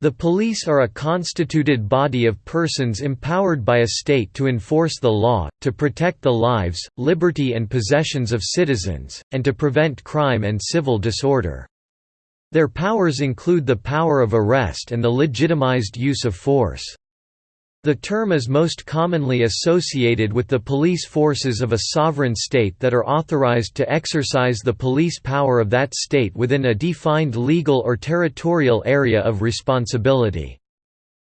The police are a constituted body of persons empowered by a state to enforce the law, to protect the lives, liberty and possessions of citizens, and to prevent crime and civil disorder. Their powers include the power of arrest and the legitimized use of force. The term is most commonly associated with the police forces of a sovereign state that are authorized to exercise the police power of that state within a defined legal or territorial area of responsibility.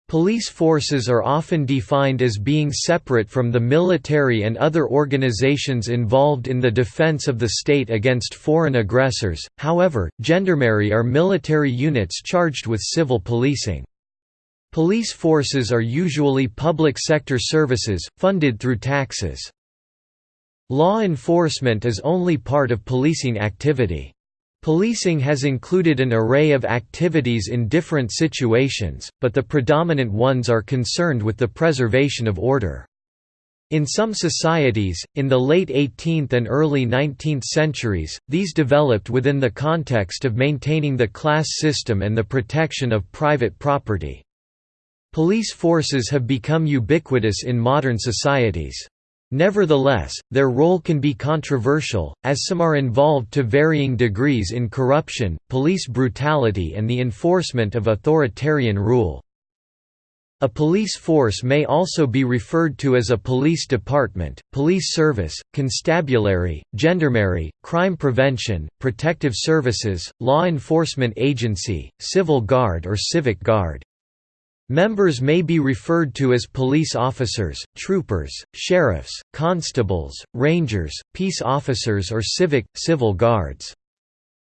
Police forces are often defined as being separate from the military and other organizations involved in the defense of the state against foreign aggressors, however, gendarmerie are military units charged with civil policing. Police forces are usually public sector services, funded through taxes. Law enforcement is only part of policing activity. Policing has included an array of activities in different situations, but the predominant ones are concerned with the preservation of order. In some societies, in the late 18th and early 19th centuries, these developed within the context of maintaining the class system and the protection of private property. Police forces have become ubiquitous in modern societies. Nevertheless, their role can be controversial, as some are involved to varying degrees in corruption, police brutality and the enforcement of authoritarian rule. A police force may also be referred to as a police department, police service, constabulary, gendarmerie, crime prevention, protective services, law enforcement agency, civil guard or civic guard. Members may be referred to as police officers, troopers, sheriffs, constables, rangers, peace officers or civic, civil guards.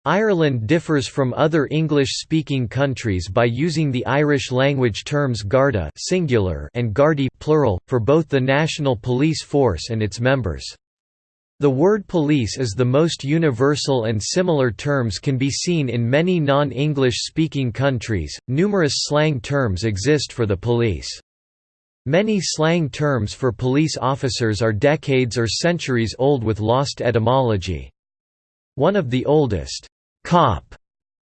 Ireland differs from other English-speaking countries by using the Irish language terms Garda singular and Gardaí plural, for both the national police force and its members. The word police is the most universal and similar terms can be seen in many non-English speaking countries. Numerous slang terms exist for the police. Many slang terms for police officers are decades or centuries old with lost etymology. One of the oldest, cop,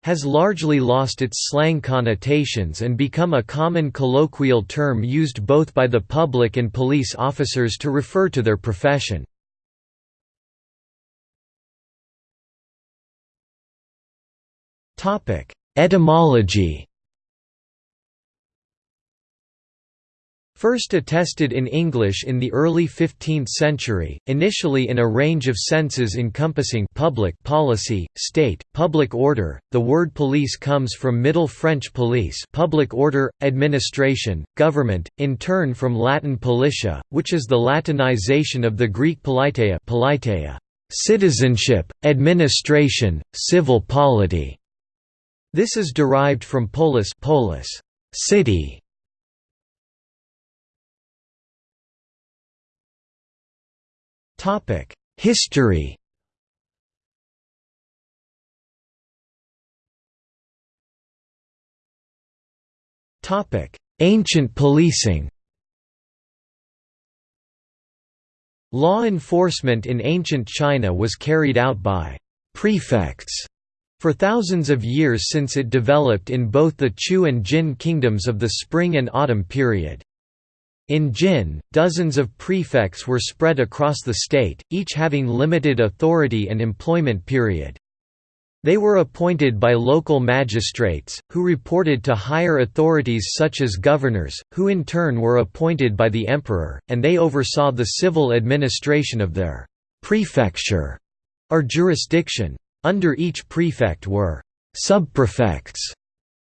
has largely lost its slang connotations and become a common colloquial term used both by the public and police officers to refer to their profession. Etymology First attested in English in the early 15th century, initially in a range of senses encompassing public policy, state, public order. The word police comes from Middle French police, public order, administration, government, in turn from Latin politia, which is the Latinization of the Greek politeia, politeia citizenship, administration, civil polity. This is derived from polis, polis city. Topic: History. Topic: Ancient policing. Law enforcement in ancient China was carried out by prefects for thousands of years since it developed in both the Chu and Jin kingdoms of the spring and autumn period. In Jin, dozens of prefects were spread across the state, each having limited authority and employment period. They were appointed by local magistrates, who reported to higher authorities such as governors, who in turn were appointed by the emperor, and they oversaw the civil administration of their prefecture or jurisdiction. Under each prefect were subprefects,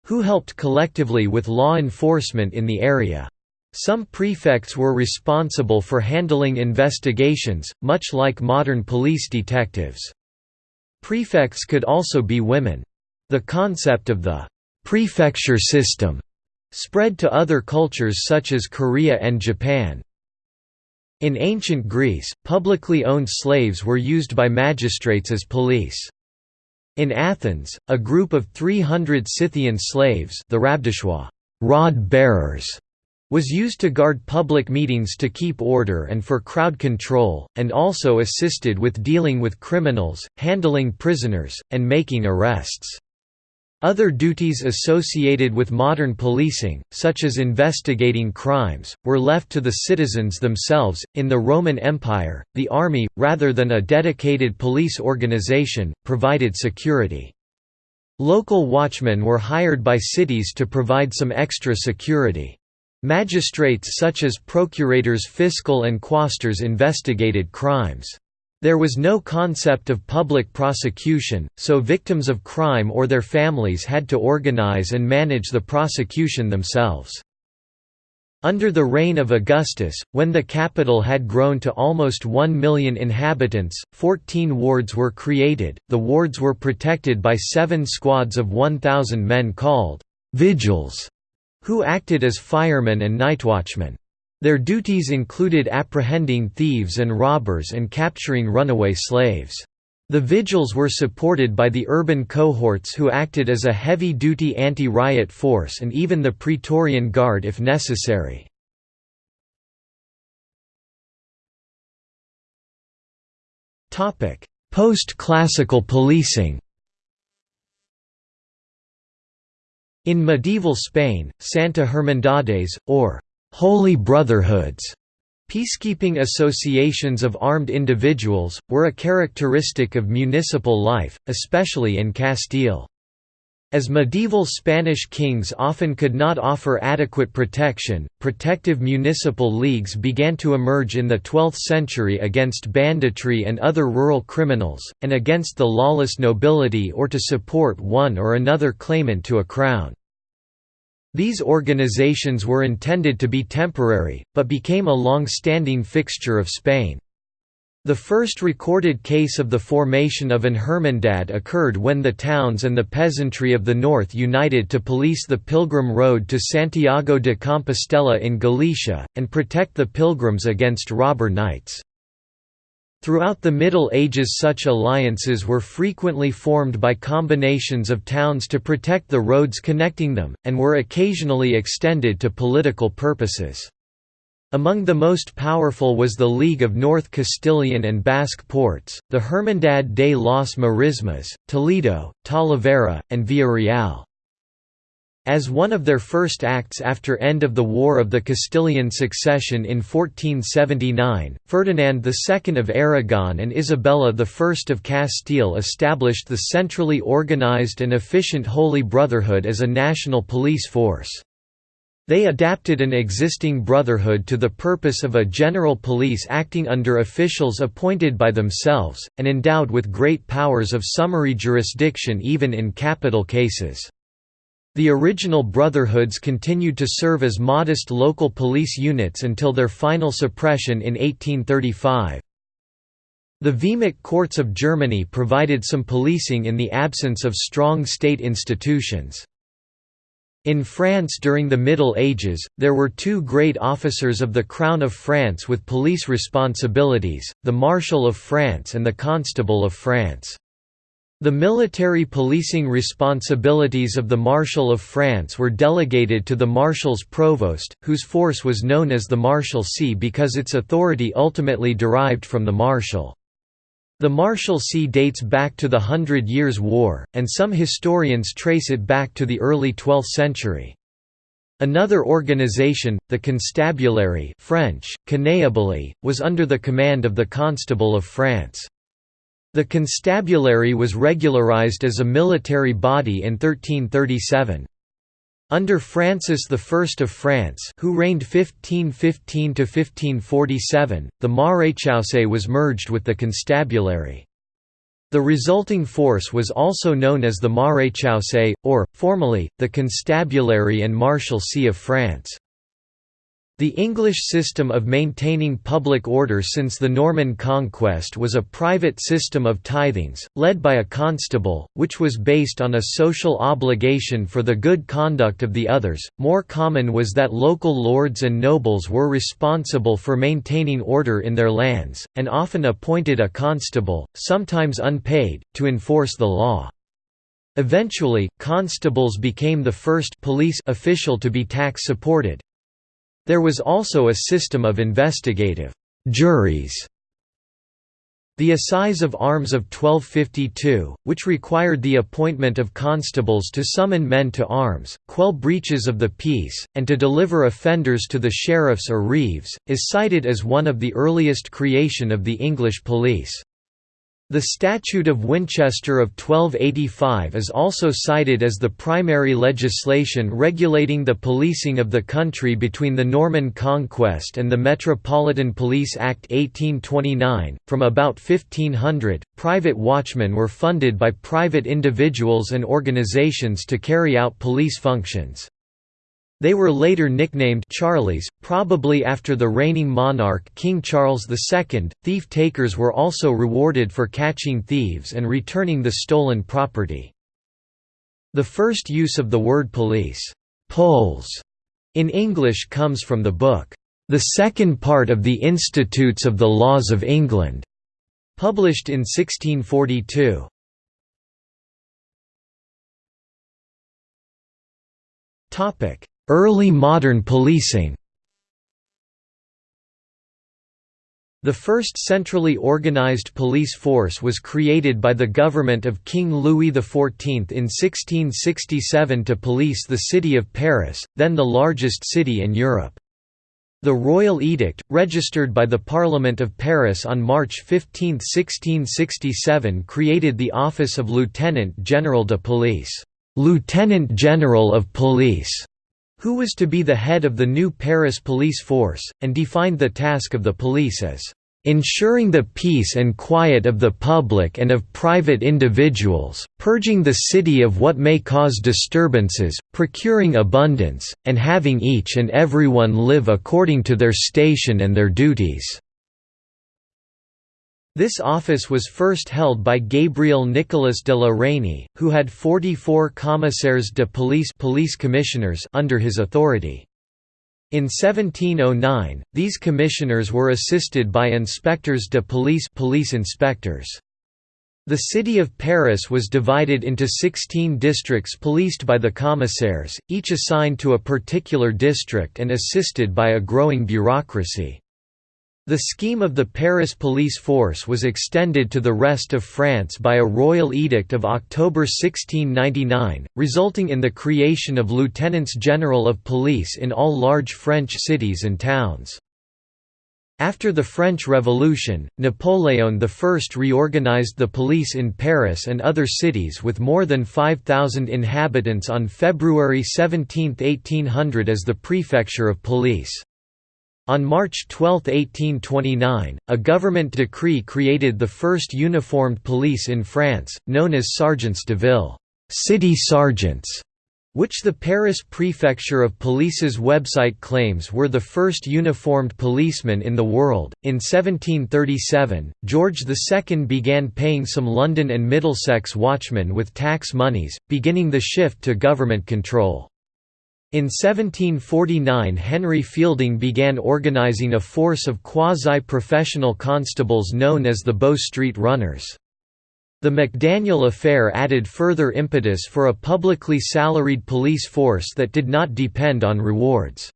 who helped collectively with law enforcement in the area. Some prefects were responsible for handling investigations, much like modern police detectives. Prefects could also be women. The concept of the prefecture system spread to other cultures such as Korea and Japan. In ancient Greece, publicly owned slaves were used by magistrates as police. In Athens, a group of 300 Scythian slaves the rod bearers was used to guard public meetings to keep order and for crowd control, and also assisted with dealing with criminals, handling prisoners, and making arrests. Other duties associated with modern policing, such as investigating crimes, were left to the citizens themselves. In the Roman Empire, the army, rather than a dedicated police organization, provided security. Local watchmen were hired by cities to provide some extra security. Magistrates such as procurators fiscal and quaestors investigated crimes. There was no concept of public prosecution, so victims of crime or their families had to organize and manage the prosecution themselves. Under the reign of Augustus, when the capital had grown to almost 1 million inhabitants, 14 wards were created. The wards were protected by seven squads of 1,000 men called vigils, who acted as firemen and nightwatchmen. Their duties included apprehending thieves and robbers and capturing runaway slaves. The vigils were supported by the urban cohorts who acted as a heavy-duty anti-riot force and even the Praetorian Guard if necessary. Post-classical policing In medieval Spain, Santa Hermandades, or «holy brotherhoods» Peacekeeping associations of armed individuals, were a characteristic of municipal life, especially in Castile. As medieval Spanish kings often could not offer adequate protection, protective municipal leagues began to emerge in the 12th century against banditry and other rural criminals, and against the lawless nobility or to support one or another claimant to a crown. These organizations were intended to be temporary, but became a long-standing fixture of Spain. The first recorded case of the formation of an Hermandad occurred when the towns and the peasantry of the north united to police the pilgrim road to Santiago de Compostela in Galicia, and protect the pilgrims against robber knights. Throughout the Middle Ages such alliances were frequently formed by combinations of towns to protect the roads connecting them, and were occasionally extended to political purposes. Among the most powerful was the League of North Castilian and Basque Ports, the Hermandad de las Marismas, Toledo, Talavera, and Villarreal. As one of their first acts after end of the War of the Castilian Succession in 1479, Ferdinand II of Aragon and Isabella I of Castile established the centrally organized and efficient Holy Brotherhood as a national police force. They adapted an existing brotherhood to the purpose of a general police acting under officials appointed by themselves, and endowed with great powers of summary jurisdiction even in capital cases. The original brotherhoods continued to serve as modest local police units until their final suppression in 1835. The Vehmic courts of Germany provided some policing in the absence of strong state institutions. In France during the Middle Ages, there were two great officers of the Crown of France with police responsibilities, the Marshal of France and the Constable of France. The military policing responsibilities of the Marshal of France were delegated to the Marshal's provost, whose force was known as the Marshalcy because its authority ultimately derived from the Marshal. The Marshalcy dates back to the Hundred Years' War, and some historians trace it back to the early 12th century. Another organization, the Constabulary French, was under the command of the Constable of France. The constabulary was regularized as a military body in 1337. Under Francis I of France who reigned 1515–1547, the Maréchaussée was merged with the constabulary. The resulting force was also known as the Maréchaussée, or, formally, the Constabulary and Marshalcy of France. The English system of maintaining public order since the Norman conquest was a private system of tithings, led by a constable, which was based on a social obligation for the good conduct of the others. More common was that local lords and nobles were responsible for maintaining order in their lands, and often appointed a constable, sometimes unpaid, to enforce the law. Eventually, constables became the first police official to be tax-supported, there was also a system of investigative juries. The Assize of Arms of 1252, which required the appointment of constables to summon men to arms, quell breaches of the peace, and to deliver offenders to the sheriffs or reeves, is cited as one of the earliest creation of the English police. The Statute of Winchester of 1285 is also cited as the primary legislation regulating the policing of the country between the Norman Conquest and the Metropolitan Police Act 1829. From about 1500, private watchmen were funded by private individuals and organizations to carry out police functions. They were later nicknamed Charlies, probably after the reigning monarch King Charles II. Thief-takers were also rewarded for catching thieves and returning the stolen property. The first use of the word police Pols, in English comes from the book, The Second Part of the Institutes of the Laws of England, published in 1642. Early modern policing. The first centrally organized police force was created by the government of King Louis XIV in 1667 to police the city of Paris, then the largest city in Europe. The Royal Edict, registered by the Parliament of Paris on March 15, 1667 created the office of Lieutenant General de Police, Lieutenant General of Police, who was to be the head of the new Paris police force, and defined the task of the police as ensuring the peace and quiet of the public and of private individuals, purging the city of what may cause disturbances, procuring abundance, and having each and everyone live according to their station and their duties." This office was first held by Gabriel Nicolas de la Reynie, who had 44 commissaires de police, police commissioners under his authority. In 1709, these commissioners were assisted by inspectors de police, police inspectors. The city of Paris was divided into 16 districts policed by the commissaires, each assigned to a particular district and assisted by a growing bureaucracy. The scheme of the Paris police force was extended to the rest of France by a royal edict of October 1699, resulting in the creation of lieutenants general of police in all large French cities and towns. After the French Revolution, Napoleon I reorganized the police in Paris and other cities with more than 5,000 inhabitants on February 17, 1800 as the Prefecture of Police. On March 12, 1829, a government decree created the first uniformed police in France, known as sergeants de ville city sergeants", which the Paris Prefecture of Police's website claims were the first uniformed policemen in the world. In 1737, George II began paying some London and Middlesex watchmen with tax monies, beginning the shift to government control. In 1749 Henry Fielding began organizing a force of quasi-professional constables known as the Bow Street Runners. The McDaniel affair added further impetus for a publicly salaried police force that did not depend on rewards.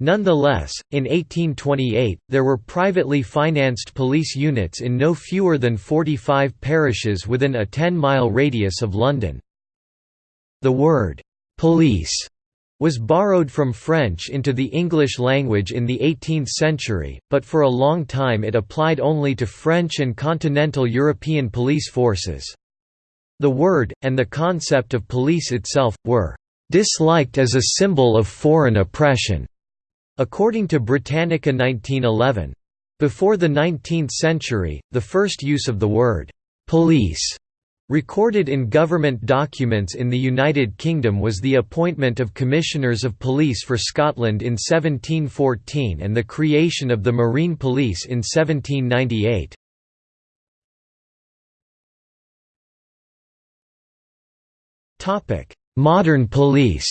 Nonetheless, in 1828, there were privately financed police units in no fewer than 45 parishes within a 10-mile radius of London. The word, "'police' was borrowed from French into the English language in the 18th century, but for a long time it applied only to French and continental European police forces. The word, and the concept of police itself, were disliked as a symbol of foreign oppression, according to Britannica 1911. Before the 19th century, the first use of the word police Recorded in government documents in the United Kingdom was the appointment of Commissioners of Police for Scotland in 1714 and the creation of the Marine Police in 1798. Modern police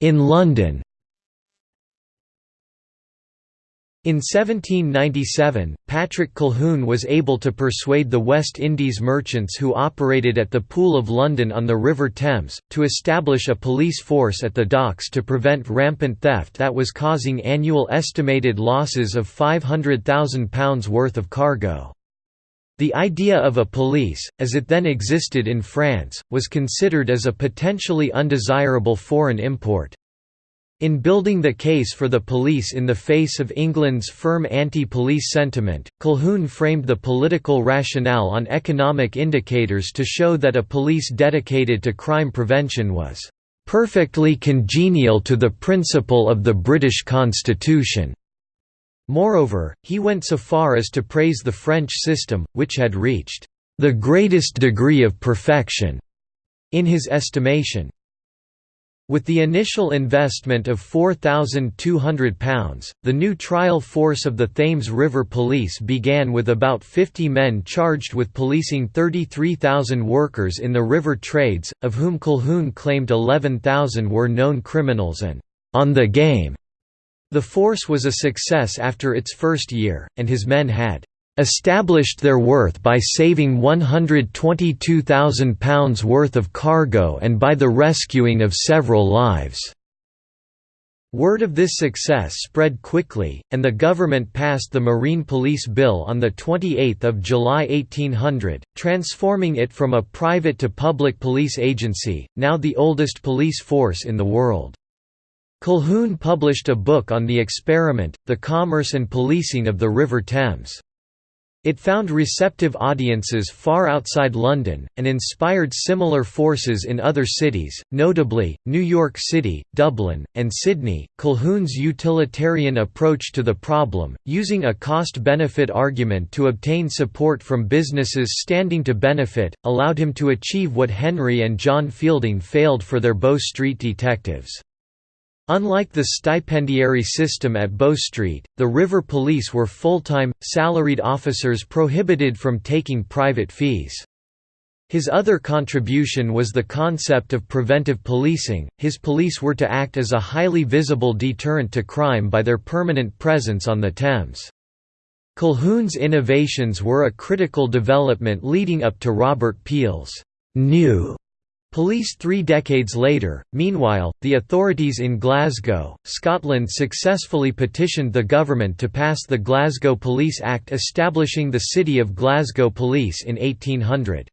In London In 1797, Patrick Colquhoun was able to persuade the West Indies merchants who operated at the Pool of London on the River Thames, to establish a police force at the docks to prevent rampant theft that was causing annual estimated losses of £500,000 worth of cargo. The idea of a police, as it then existed in France, was considered as a potentially undesirable foreign import. In building the case for the police in the face of England's firm anti-police sentiment, Colquhoun framed the political rationale on economic indicators to show that a police dedicated to crime prevention was "...perfectly congenial to the principle of the British Constitution." Moreover, he went so far as to praise the French system, which had reached "...the greatest degree of perfection." in his estimation. With the initial investment of £4,200, the new trial force of the Thames River Police began with about 50 men charged with policing 33,000 workers in the river trades, of whom Colquhoun claimed 11,000 were known criminals and «on the game». The force was a success after its first year, and his men had established their worth by saving £122,000 worth of cargo and by the rescuing of several lives. Word of this success spread quickly, and the government passed the Marine Police Bill on 28 July 1800, transforming it from a private to public police agency, now the oldest police force in the world. Colquhoun published a book on the experiment, The Commerce and Policing of the River Thames. It found receptive audiences far outside London, and inspired similar forces in other cities, notably, New York City, Dublin, and Sydney. Colquhoun's utilitarian approach to the problem, using a cost benefit argument to obtain support from businesses standing to benefit, allowed him to achieve what Henry and John Fielding failed for their Bow Street detectives. Unlike the stipendiary system at Bow Street, the river police were full-time, salaried officers prohibited from taking private fees. His other contribution was the concept of preventive policing. His police were to act as a highly visible deterrent to crime by their permanent presence on the Thames. Colquhoun's innovations were a critical development leading up to Robert Peel's new Police three decades later, meanwhile, the authorities in Glasgow, Scotland successfully petitioned the government to pass the Glasgow Police Act establishing the City of Glasgow Police in 1800.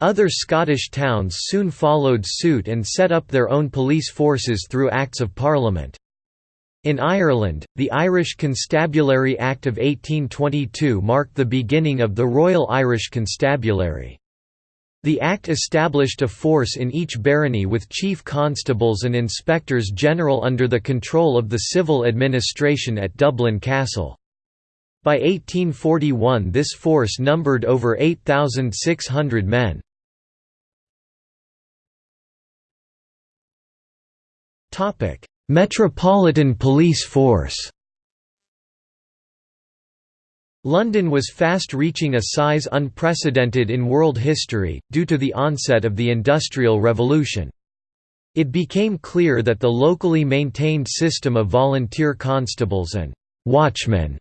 Other Scottish towns soon followed suit and set up their own police forces through Acts of Parliament. In Ireland, the Irish Constabulary Act of 1822 marked the beginning of the Royal Irish Constabulary. The Act established a force in each barony with chief constables and inspectors general under the control of the civil administration at Dublin Castle. By 1841 this force numbered over 8,600 men. Metropolitan Police Force London was fast reaching a size unprecedented in world history, due to the onset of the Industrial Revolution. It became clear that the locally maintained system of volunteer constables and «watchmen»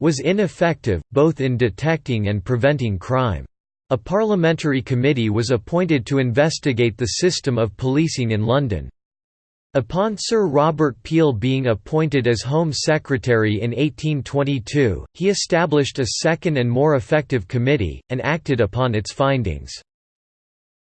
was ineffective, both in detecting and preventing crime. A parliamentary committee was appointed to investigate the system of policing in London. Upon Sir Robert Peel being appointed as Home Secretary in 1822, he established a second and more effective committee, and acted upon its findings.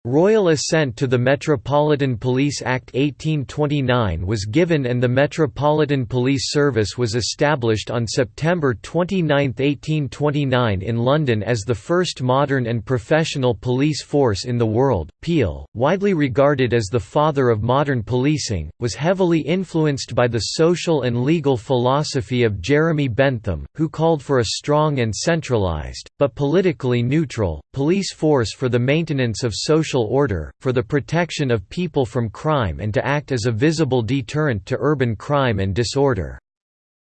Royal assent to the Metropolitan Police Act 1829 was given and the Metropolitan Police Service was established on September 29, 1829 in London as the first modern and professional police force in the world. Peel, widely regarded as the father of modern policing, was heavily influenced by the social and legal philosophy of Jeremy Bentham, who called for a strong and centralised, but politically neutral, police force for the maintenance of social social order, for the protection of people from crime and to act as a visible deterrent to urban crime and disorder.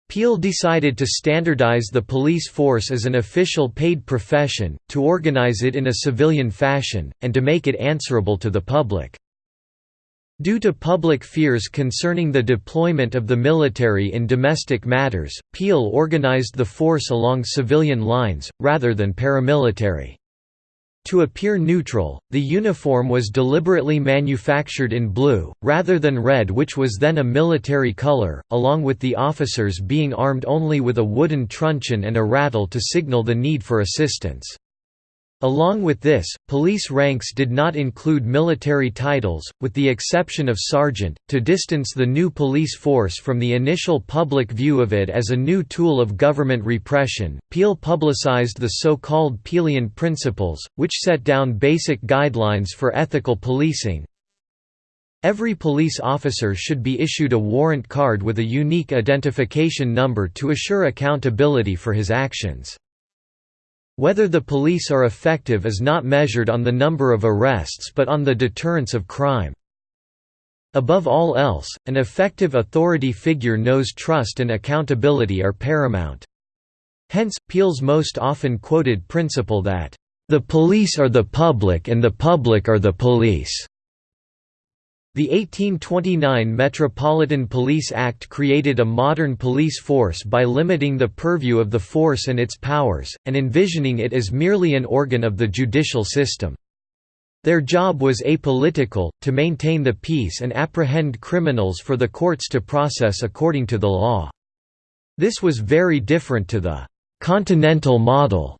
Peel decided to standardize the police force as an official paid profession, to organize it in a civilian fashion, and to make it answerable to the public. Due to public fears concerning the deployment of the military in domestic matters, Peel organized the force along civilian lines, rather than paramilitary. To appear neutral, the uniform was deliberately manufactured in blue, rather than red which was then a military color, along with the officers being armed only with a wooden truncheon and a rattle to signal the need for assistance. Along with this, police ranks did not include military titles, with the exception of sergeant, to distance the new police force from the initial public view of it as a new tool of government repression. Peel publicized the so-called Peelian Principles, which set down basic guidelines for ethical policing. Every police officer should be issued a warrant card with a unique identification number to assure accountability for his actions. Whether the police are effective is not measured on the number of arrests but on the deterrence of crime. Above all else, an effective authority figure knows trust and accountability are paramount. Hence, Peel's most often quoted principle that, "...the police are the public and the public are the police." The 1829 Metropolitan Police Act created a modern police force by limiting the purview of the force and its powers, and envisioning it as merely an organ of the judicial system. Their job was apolitical, to maintain the peace and apprehend criminals for the courts to process according to the law. This was very different to the «continental model»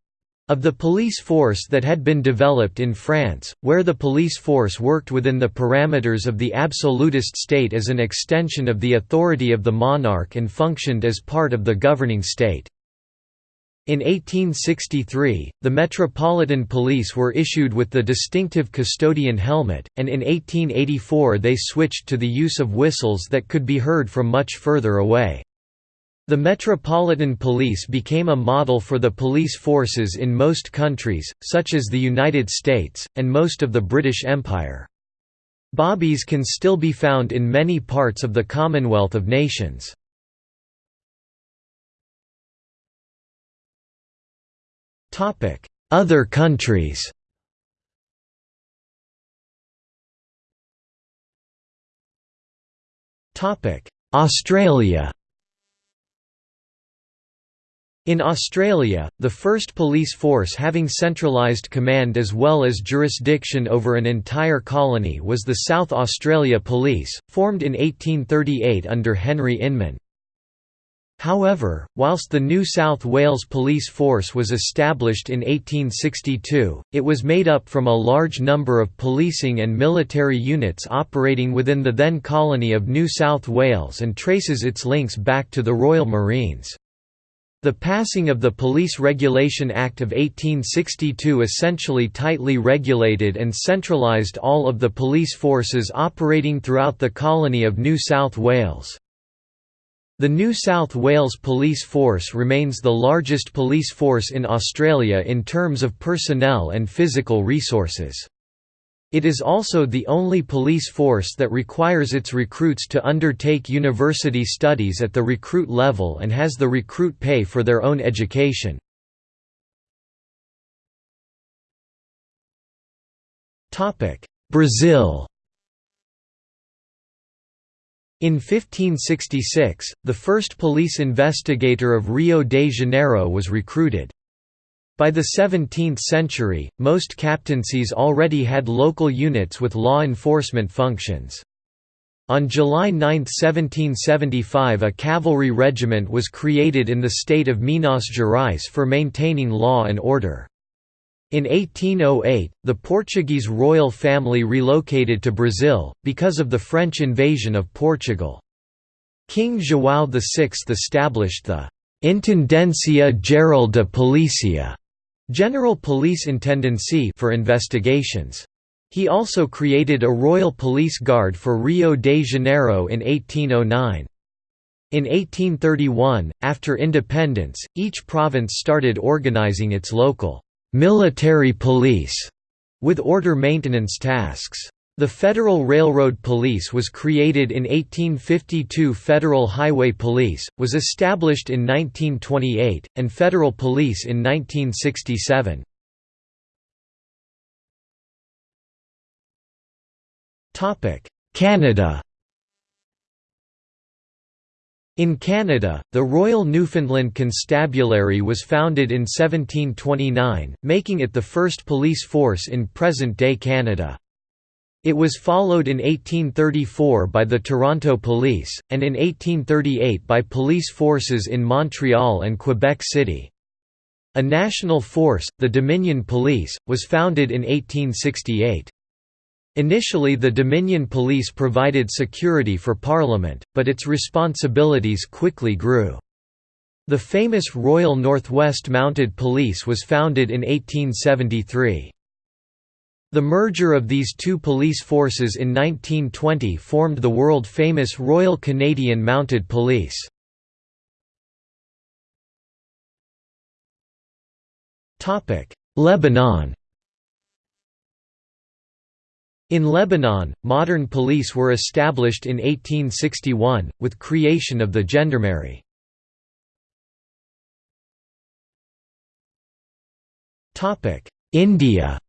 Of the police force that had been developed in France, where the police force worked within the parameters of the absolutist state as an extension of the authority of the monarch and functioned as part of the governing state. In 1863, the Metropolitan Police were issued with the distinctive custodian helmet, and in 1884 they switched to the use of whistles that could be heard from much further away. The Metropolitan Police became a model for the police forces in most countries, such as the United States, and most of the British Empire. Bobbies can still be found in many parts of the Commonwealth of Nations. Other countries Australia in Australia, the first police force having centralised command as well as jurisdiction over an entire colony was the South Australia Police, formed in 1838 under Henry Inman. However, whilst the New South Wales Police Force was established in 1862, it was made up from a large number of policing and military units operating within the then colony of New South Wales and traces its links back to the Royal Marines. The passing of the Police Regulation Act of 1862 essentially tightly regulated and centralised all of the police forces operating throughout the colony of New South Wales. The New South Wales Police Force remains the largest police force in Australia in terms of personnel and physical resources. It is also the only police force that requires its recruits to undertake university studies at the recruit level and has the recruit pay for their own education. Brazil In 1566, the first police investigator of Rio de Janeiro was recruited. By the 17th century, most captaincies already had local units with law enforcement functions. On July 9, 1775 a cavalry regiment was created in the state of Minas Gerais for maintaining law and order. In 1808, the Portuguese royal family relocated to Brazil, because of the French invasion of Portugal. King João VI established the «Intendencia Geral de Polícia» General Police Intendancy for investigations. He also created a Royal Police Guard for Rio de Janeiro in 1809. In 1831, after independence, each province started organizing its local military police with order maintenance tasks. The Federal Railroad Police was created in 1852 Federal Highway Police, was established in 1928, and Federal Police in 1967. Canada in Canada, the Royal Newfoundland Constabulary was founded in 1729, making it the first police force in present-day Canada. It was followed in 1834 by the Toronto Police, and in 1838 by police forces in Montreal and Quebec City. A national force, the Dominion Police, was founded in 1868. Initially the Dominion Police provided security for Parliament, but its responsibilities quickly grew. The famous Royal Northwest Mounted Police was founded in 1873. The merger of these two police forces in 1920 formed the world-famous Royal Canadian Mounted Police. Lebanon in Lebanon, modern police were established in 1861, with creation of the gendarmerie. India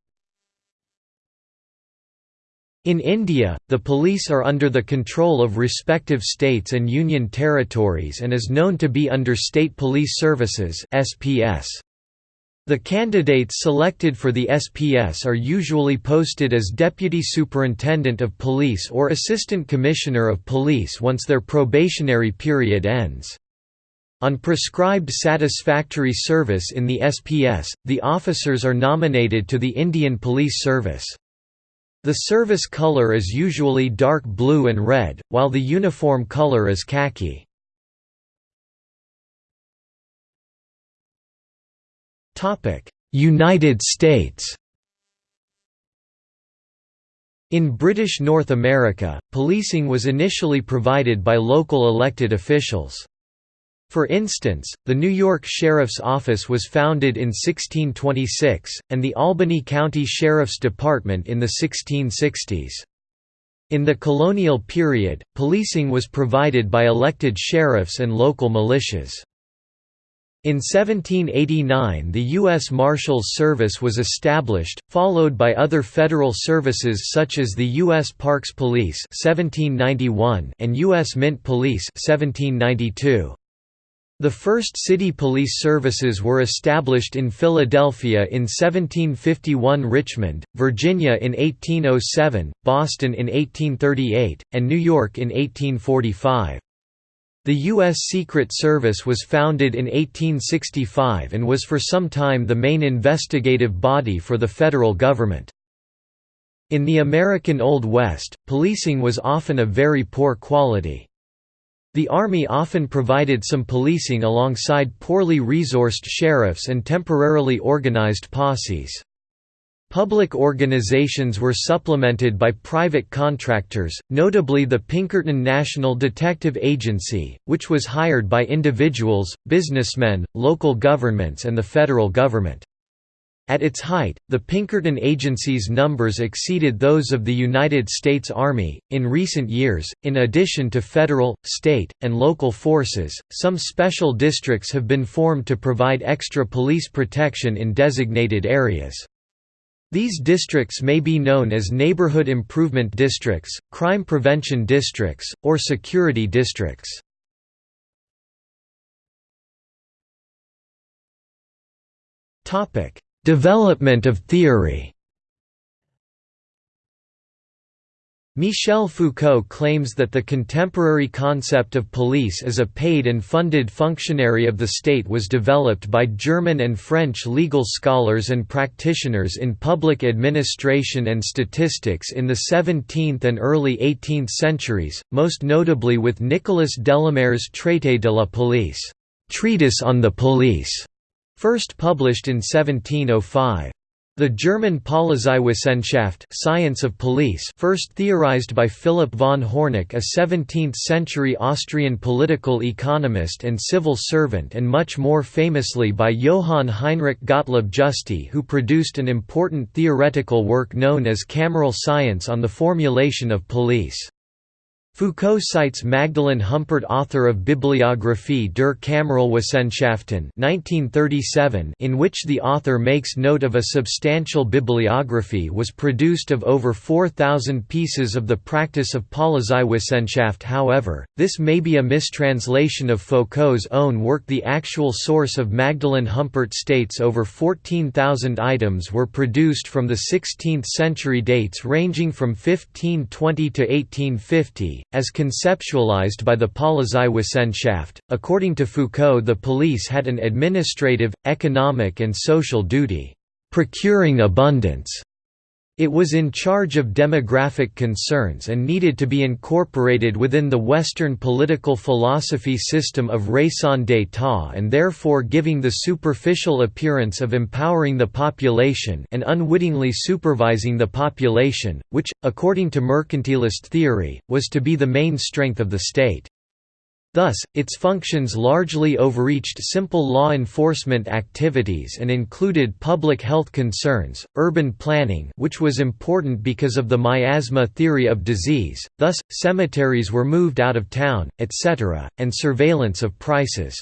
In India, the police are under the control of respective states and union territories and is known to be under State Police Services SPS. The candidates selected for the SPS are usually posted as Deputy Superintendent of Police or Assistant Commissioner of Police once their probationary period ends. On prescribed satisfactory service in the SPS, the officers are nominated to the Indian Police Service. The service color is usually dark blue and red, while the uniform color is khaki. United States In British North America, policing was initially provided by local elected officials. For instance, the New York Sheriff's Office was founded in 1626, and the Albany County Sheriff's Department in the 1660s. In the colonial period, policing was provided by elected sheriffs and local militias. In 1789 the U.S. Marshals Service was established, followed by other federal services such as the U.S. Parks Police 1791 and U.S. Mint Police 1792. The first city police services were established in Philadelphia in 1751 Richmond, Virginia in 1807, Boston in 1838, and New York in 1845. The U.S. Secret Service was founded in 1865 and was for some time the main investigative body for the federal government. In the American Old West, policing was often of very poor quality. The Army often provided some policing alongside poorly resourced sheriffs and temporarily organized posses. Public organizations were supplemented by private contractors, notably the Pinkerton National Detective Agency, which was hired by individuals, businessmen, local governments and the federal government. At its height, the Pinkerton Agency's numbers exceeded those of the United States Army. In recent years, in addition to federal, state, and local forces, some special districts have been formed to provide extra police protection in designated areas. These districts may be known as neighborhood improvement districts, crime prevention districts, or security districts. Development of theory. Michel Foucault claims that the contemporary concept of police as a paid and funded functionary of the state was developed by German and French legal scholars and practitioners in public administration and statistics in the 17th and early 18th centuries, most notably with Nicolas Delamare's Traité de la police treatise on the police", first published in 1705. The German Polizeiwissenschaft science of police first theorized by Philipp von Hörnigk a 17th-century Austrian political economist and civil servant and much more famously by Johann Heinrich Gottlob Justi who produced an important theoretical work known as Cameral Science on the formulation of police. Foucault cites Magdalene Humpert author of Bibliographie der Kameralwissenschaften 1937 in which the author makes note of a substantial bibliography was produced of over 4,000 pieces of the practice of Polizeiwissenschaft. However, this may be a mistranslation of Foucault's own work. The actual source of Magdalene Humpert states over 14,000 items were produced from the 16th century dates ranging from 1520 to 1850 as conceptualized by the Polizeiwissenschaft. According to Foucault, the police had an administrative, economic, and social duty, procuring abundance it was in charge of demographic concerns and needed to be incorporated within the Western political philosophy system of raison d'état and therefore giving the superficial appearance of empowering the population and unwittingly supervising the population, which, according to mercantilist theory, was to be the main strength of the state. Thus, its functions largely overreached simple law enforcement activities and included public health concerns, urban planning which was important because of the miasma theory of disease, thus, cemeteries were moved out of town, etc., and surveillance of prices.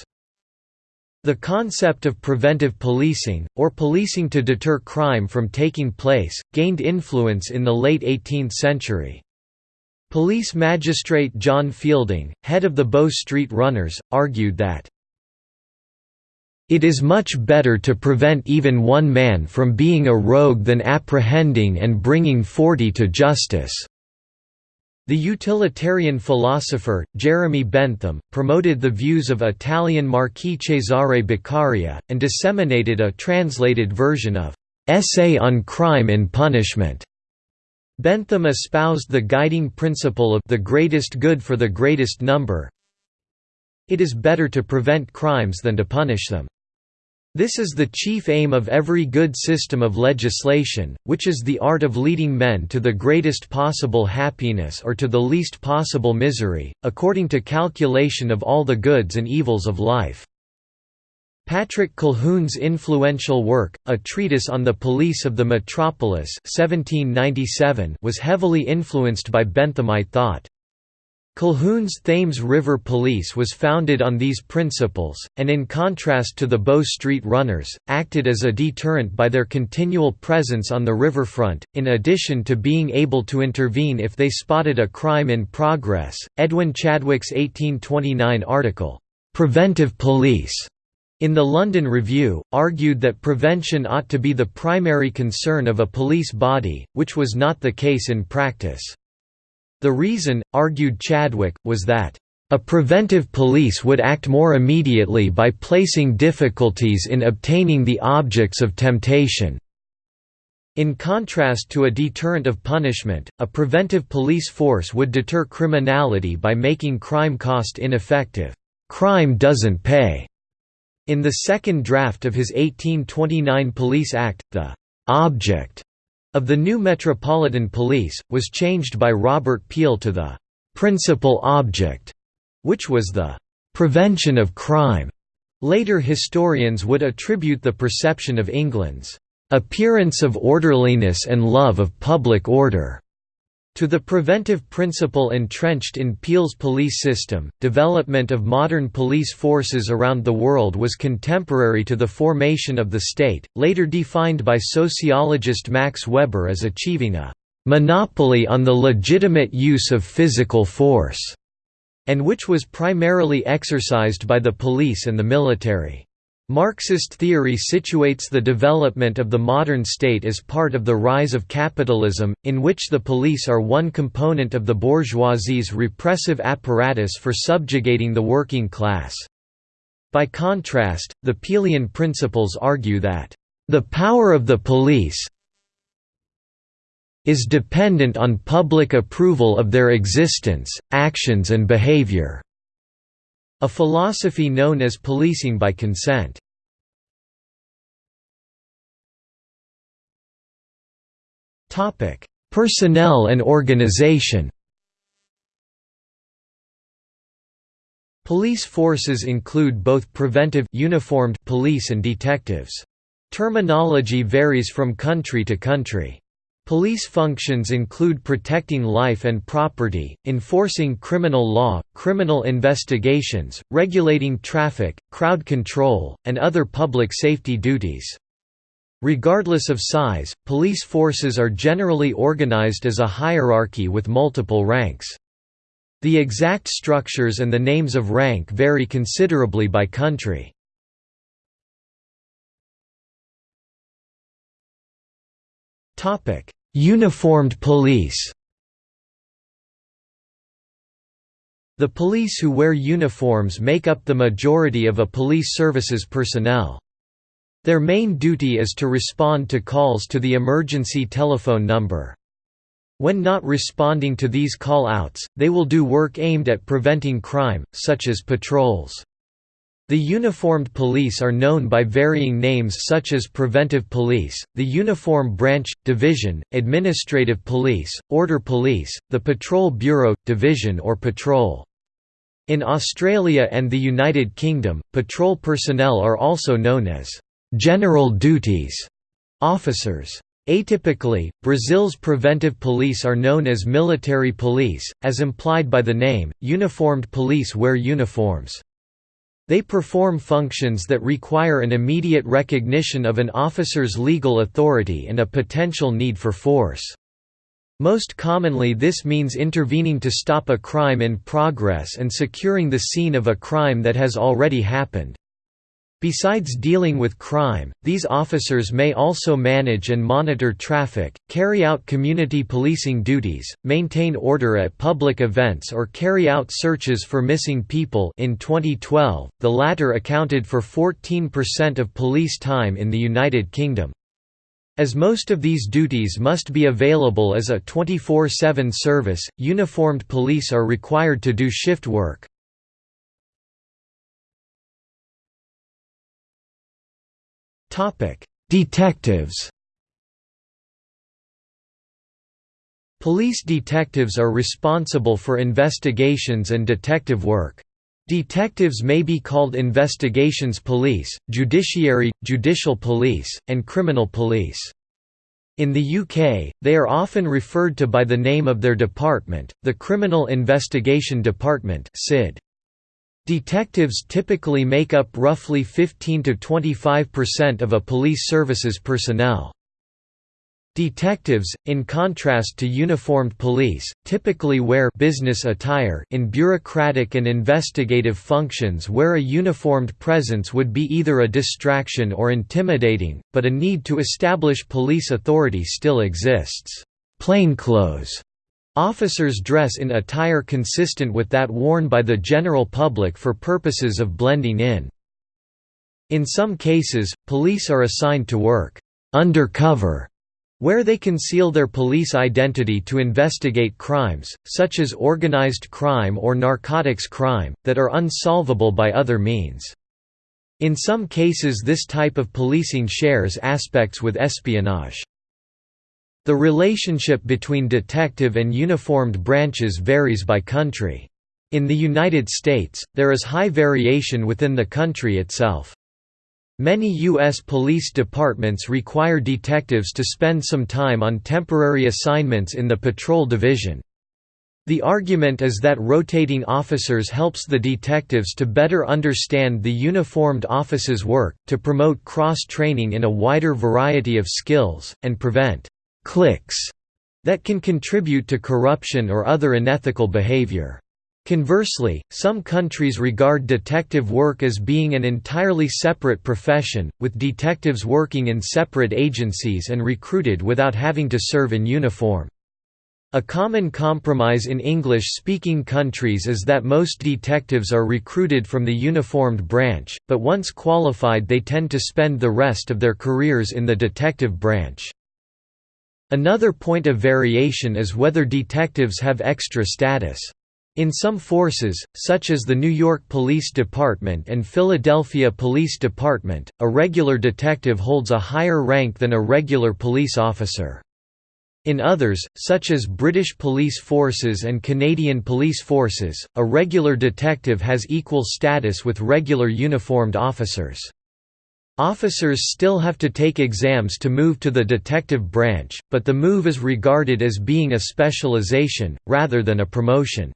The concept of preventive policing, or policing to deter crime from taking place, gained influence in the late 18th century. Police Magistrate John Fielding, head of the Bow Street Runners, argued that it is much better to prevent even one man from being a rogue than apprehending and bringing forty to justice." The utilitarian philosopher, Jeremy Bentham, promoted the views of Italian Marquis Cesare Beccaria, and disseminated a translated version of «Essay on Crime and Punishment» Bentham espoused the guiding principle of the greatest good for the greatest number. It is better to prevent crimes than to punish them. This is the chief aim of every good system of legislation, which is the art of leading men to the greatest possible happiness or to the least possible misery, according to calculation of all the goods and evils of life. Patrick Colquhoun's influential work, A Treatise on the Police of the Metropolis 1797 was heavily influenced by Benthamite thought. Colquhoun's Thames River Police was founded on these principles, and in contrast to the Bow Street Runners, acted as a deterrent by their continual presence on the riverfront, in addition to being able to intervene if they spotted a crime in progress. Edwin Chadwick's 1829 article, Preventive Police in the London Review, argued that prevention ought to be the primary concern of a police body, which was not the case in practice. The reason, argued Chadwick, was that, "...a preventive police would act more immediately by placing difficulties in obtaining the objects of temptation." In contrast to a deterrent of punishment, a preventive police force would deter criminality by making crime cost ineffective. Crime doesn't pay in the second draft of his 1829 Police Act, the «object» of the new Metropolitan Police, was changed by Robert Peel to the «principal object», which was the «prevention of crime». Later historians would attribute the perception of England's «appearance of orderliness and love of public order» To the preventive principle entrenched in Peel's police system, development of modern police forces around the world was contemporary to the formation of the state, later defined by sociologist Max Weber as achieving a «monopoly on the legitimate use of physical force», and which was primarily exercised by the police and the military. Marxist theory situates the development of the modern state as part of the rise of capitalism, in which the police are one component of the bourgeoisie's repressive apparatus for subjugating the working class. By contrast, the Peelian principles argue that, "...the power of the police is dependent on public approval of their existence, actions and behavior." A philosophy known as policing by consent. Personnel and organization Police forces include both preventive uniformed police and detectives. Terminology varies from country to country. Police functions include protecting life and property, enforcing criminal law, criminal investigations, regulating traffic, crowd control, and other public safety duties. Regardless of size, police forces are generally organized as a hierarchy with multiple ranks. The exact structures and the names of rank vary considerably by country. Uniformed police The police who wear uniforms make up the majority of a police services personnel. Their main duty is to respond to calls to the emergency telephone number. When not responding to these call-outs, they will do work aimed at preventing crime, such as patrols. The uniformed police are known by varying names such as preventive police, the uniform branch, division, administrative police, order police, the patrol bureau, division or patrol. In Australia and the United Kingdom, patrol personnel are also known as «general duties» officers. Atypically, Brazil's preventive police are known as military police, as implied by the name, uniformed police wear uniforms. They perform functions that require an immediate recognition of an officer's legal authority and a potential need for force. Most commonly this means intervening to stop a crime in progress and securing the scene of a crime that has already happened. Besides dealing with crime, these officers may also manage and monitor traffic, carry out community policing duties, maintain order at public events or carry out searches for missing people in 2012, the latter accounted for 14% of police time in the United Kingdom. As most of these duties must be available as a 24-7 service, uniformed police are required to do shift work. Detectives Police detectives are responsible for investigations and detective work. Detectives may be called investigations police, judiciary, judicial police, and criminal police. In the UK, they are often referred to by the name of their department, the Criminal Investigation Department (CID). Detectives typically make up roughly 15–25% of a police services personnel. Detectives, in contrast to uniformed police, typically wear business attire in bureaucratic and investigative functions where a uniformed presence would be either a distraction or intimidating, but a need to establish police authority still exists. Plainclothes Officers dress in attire consistent with that worn by the general public for purposes of blending in. In some cases, police are assigned to work undercover, where they conceal their police identity to investigate crimes, such as organized crime or narcotics crime, that are unsolvable by other means. In some cases this type of policing shares aspects with espionage. The relationship between detective and uniformed branches varies by country. In the United States, there is high variation within the country itself. Many U.S. police departments require detectives to spend some time on temporary assignments in the patrol division. The argument is that rotating officers helps the detectives to better understand the uniformed office's work, to promote cross-training in a wider variety of skills, and prevent cliques that can contribute to corruption or other unethical behavior. Conversely, some countries regard detective work as being an entirely separate profession, with detectives working in separate agencies and recruited without having to serve in uniform. A common compromise in English-speaking countries is that most detectives are recruited from the uniformed branch, but once qualified they tend to spend the rest of their careers in the detective branch. Another point of variation is whether detectives have extra status. In some forces, such as the New York Police Department and Philadelphia Police Department, a regular detective holds a higher rank than a regular police officer. In others, such as British police forces and Canadian police forces, a regular detective has equal status with regular uniformed officers. Officers still have to take exams to move to the detective branch, but the move is regarded as being a specialization, rather than a promotion.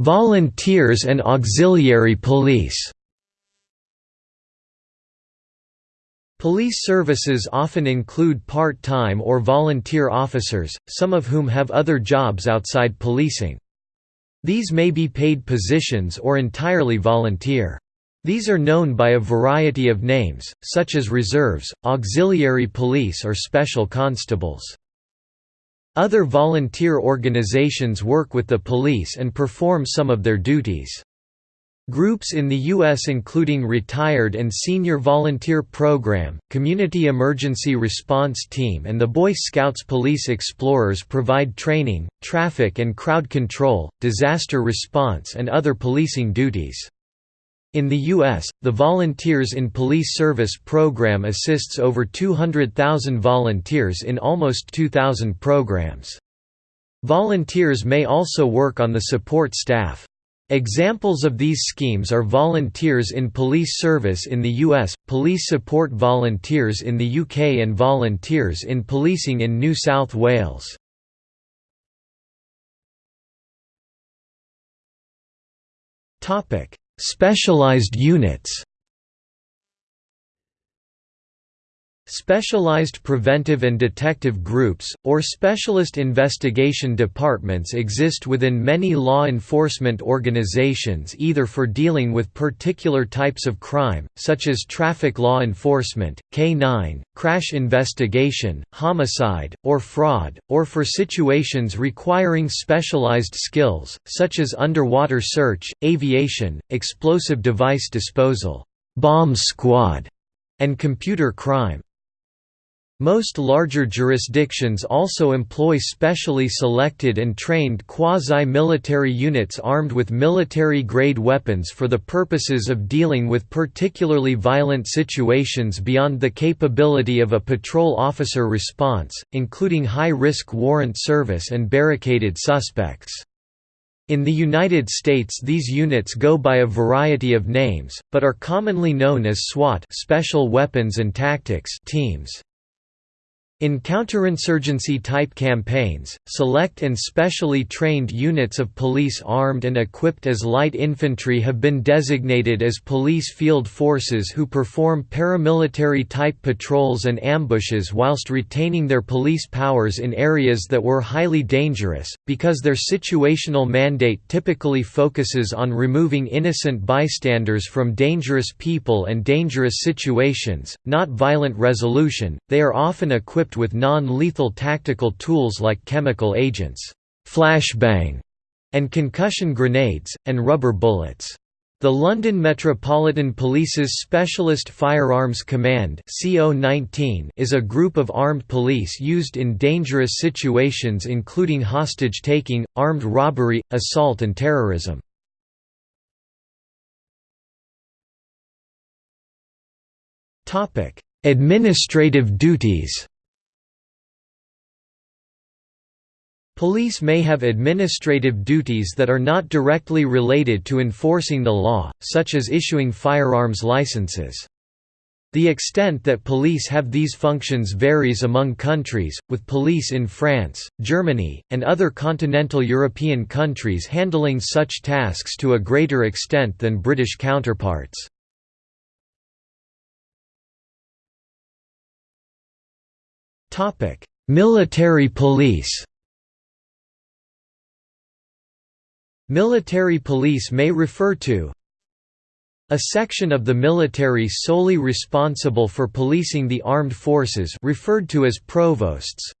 Volunteers and auxiliary police Police services often include part-time or volunteer officers, some of whom have other jobs outside policing. These may be paid positions or entirely volunteer. These are known by a variety of names, such as reserves, auxiliary police or special constables. Other volunteer organizations work with the police and perform some of their duties. Groups in the U.S. including Retired and Senior Volunteer Program, Community Emergency Response Team and the Boy Scouts Police Explorers provide training, traffic and crowd control, disaster response and other policing duties. In the U.S., the Volunteers in Police Service program assists over 200,000 volunteers in almost 2,000 programs. Volunteers may also work on the support staff. Examples of these schemes are volunteers in police service in the US, police support volunteers in the UK and volunteers in policing in New South Wales. Specialised units Specialized preventive and detective groups, or specialist investigation departments exist within many law enforcement organizations either for dealing with particular types of crime, such as traffic law enforcement, K-9, crash investigation, homicide, or fraud, or for situations requiring specialized skills, such as underwater search, aviation, explosive device disposal, bomb squad, and computer crime. Most larger jurisdictions also employ specially selected and trained quasi-military units armed with military-grade weapons for the purposes of dealing with particularly violent situations beyond the capability of a patrol officer response, including high-risk warrant service and barricaded suspects. In the United States these units go by a variety of names, but are commonly known as SWAT Special Weapons and Tactics teams. In counterinsurgency-type campaigns, select and specially trained units of police armed and equipped as light infantry have been designated as police field forces who perform paramilitary-type patrols and ambushes whilst retaining their police powers in areas that were highly dangerous, because their situational mandate typically focuses on removing innocent bystanders from dangerous people and dangerous situations, not violent resolution, they are often equipped equipped with non-lethal tactical tools like chemical agents, flashbang, and concussion grenades, and rubber bullets. The London Metropolitan Police's Specialist Firearms Command is a group of armed police used in dangerous situations including hostage-taking, armed robbery, assault and terrorism. Administrative duties Police may have administrative duties that are not directly related to enforcing the law, such as issuing firearms licenses. The extent that police have these functions varies among countries, with police in France, Germany, and other continental European countries handling such tasks to a greater extent than British counterparts. Military police Military police may refer to a section of the military solely responsible for policing the armed forces referred to as provosts.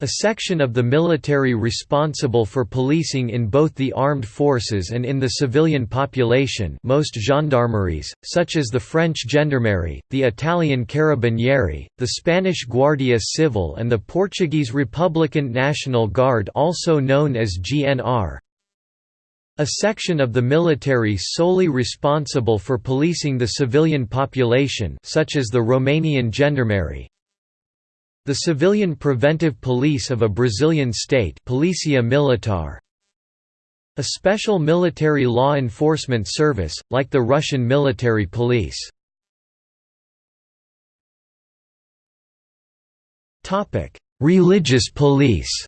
A section of the military responsible for policing in both the armed forces and in the civilian population most gendarmeries, such as the French Gendarmerie, the Italian Carabinieri, the Spanish Guardia Civil and the Portuguese Republican National Guard also known as GNR a section of the military solely responsible for policing the civilian population such as the Romanian Gendarmerie. The civilian preventive police of a Brazilian state Policia Militar. A special military law enforcement service, like the Russian military police. Religious police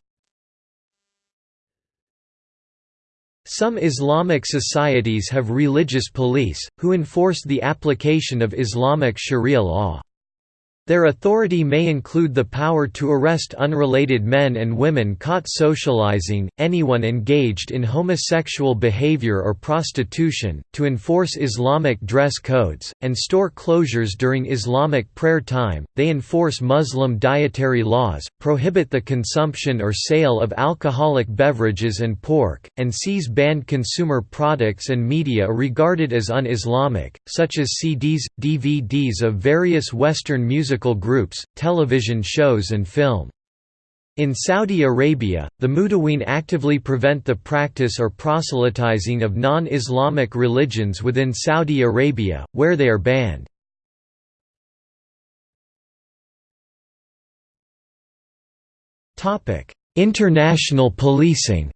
Some Islamic societies have religious police, who enforce the application of Islamic sharia law. Their authority may include the power to arrest unrelated men and women caught socializing, anyone engaged in homosexual behavior or prostitution, to enforce Islamic dress codes, and store closures during Islamic prayer time. They enforce Muslim dietary laws, prohibit the consumption or sale of alcoholic beverages and pork, and seize banned consumer products and media regarded as un Islamic, such as CDs, DVDs of various Western music musical groups, television shows and film. In Saudi Arabia, the Mutaween actively prevent the practice or proselytizing of non-Islamic religions within Saudi Arabia, where they are banned. International policing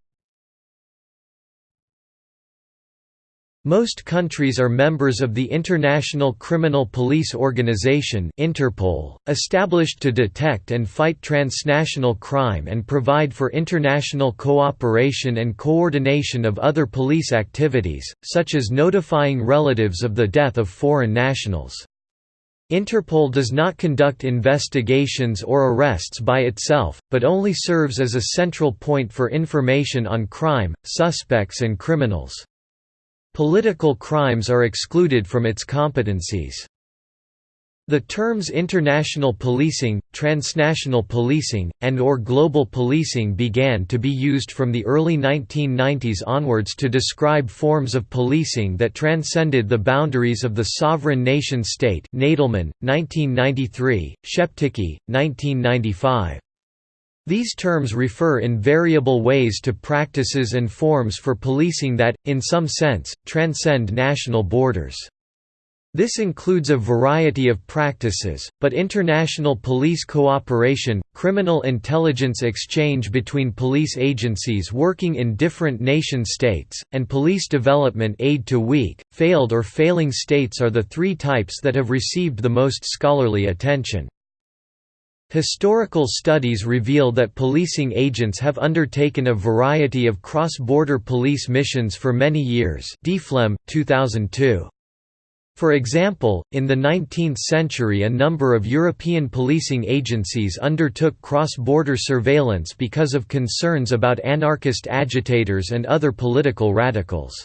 Most countries are members of the International Criminal Police Organization Interpol, established to detect and fight transnational crime and provide for international cooperation and coordination of other police activities, such as notifying relatives of the death of foreign nationals. Interpol does not conduct investigations or arrests by itself, but only serves as a central point for information on crime, suspects and criminals. Political crimes are excluded from its competencies. The terms international policing, transnational policing, and or global policing began to be used from the early 1990s onwards to describe forms of policing that transcended the boundaries of the sovereign nation-state Nadelmann, 1993, Sheptycki, 1995. These terms refer in variable ways to practices and forms for policing that, in some sense, transcend national borders. This includes a variety of practices, but international police cooperation, criminal intelligence exchange between police agencies working in different nation-states, and police development aid to weak, failed or failing states are the three types that have received the most scholarly attention. Historical studies reveal that policing agents have undertaken a variety of cross-border police missions for many years Deflem, 2002. For example, in the 19th century a number of European policing agencies undertook cross-border surveillance because of concerns about anarchist agitators and other political radicals.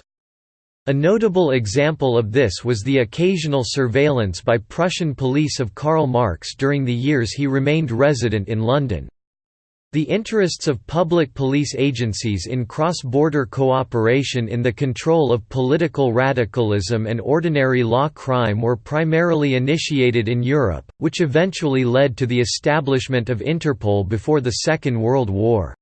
A notable example of this was the occasional surveillance by Prussian police of Karl Marx during the years he remained resident in London. The interests of public police agencies in cross-border cooperation in the control of political radicalism and ordinary law crime were primarily initiated in Europe, which eventually led to the establishment of Interpol before the Second World War.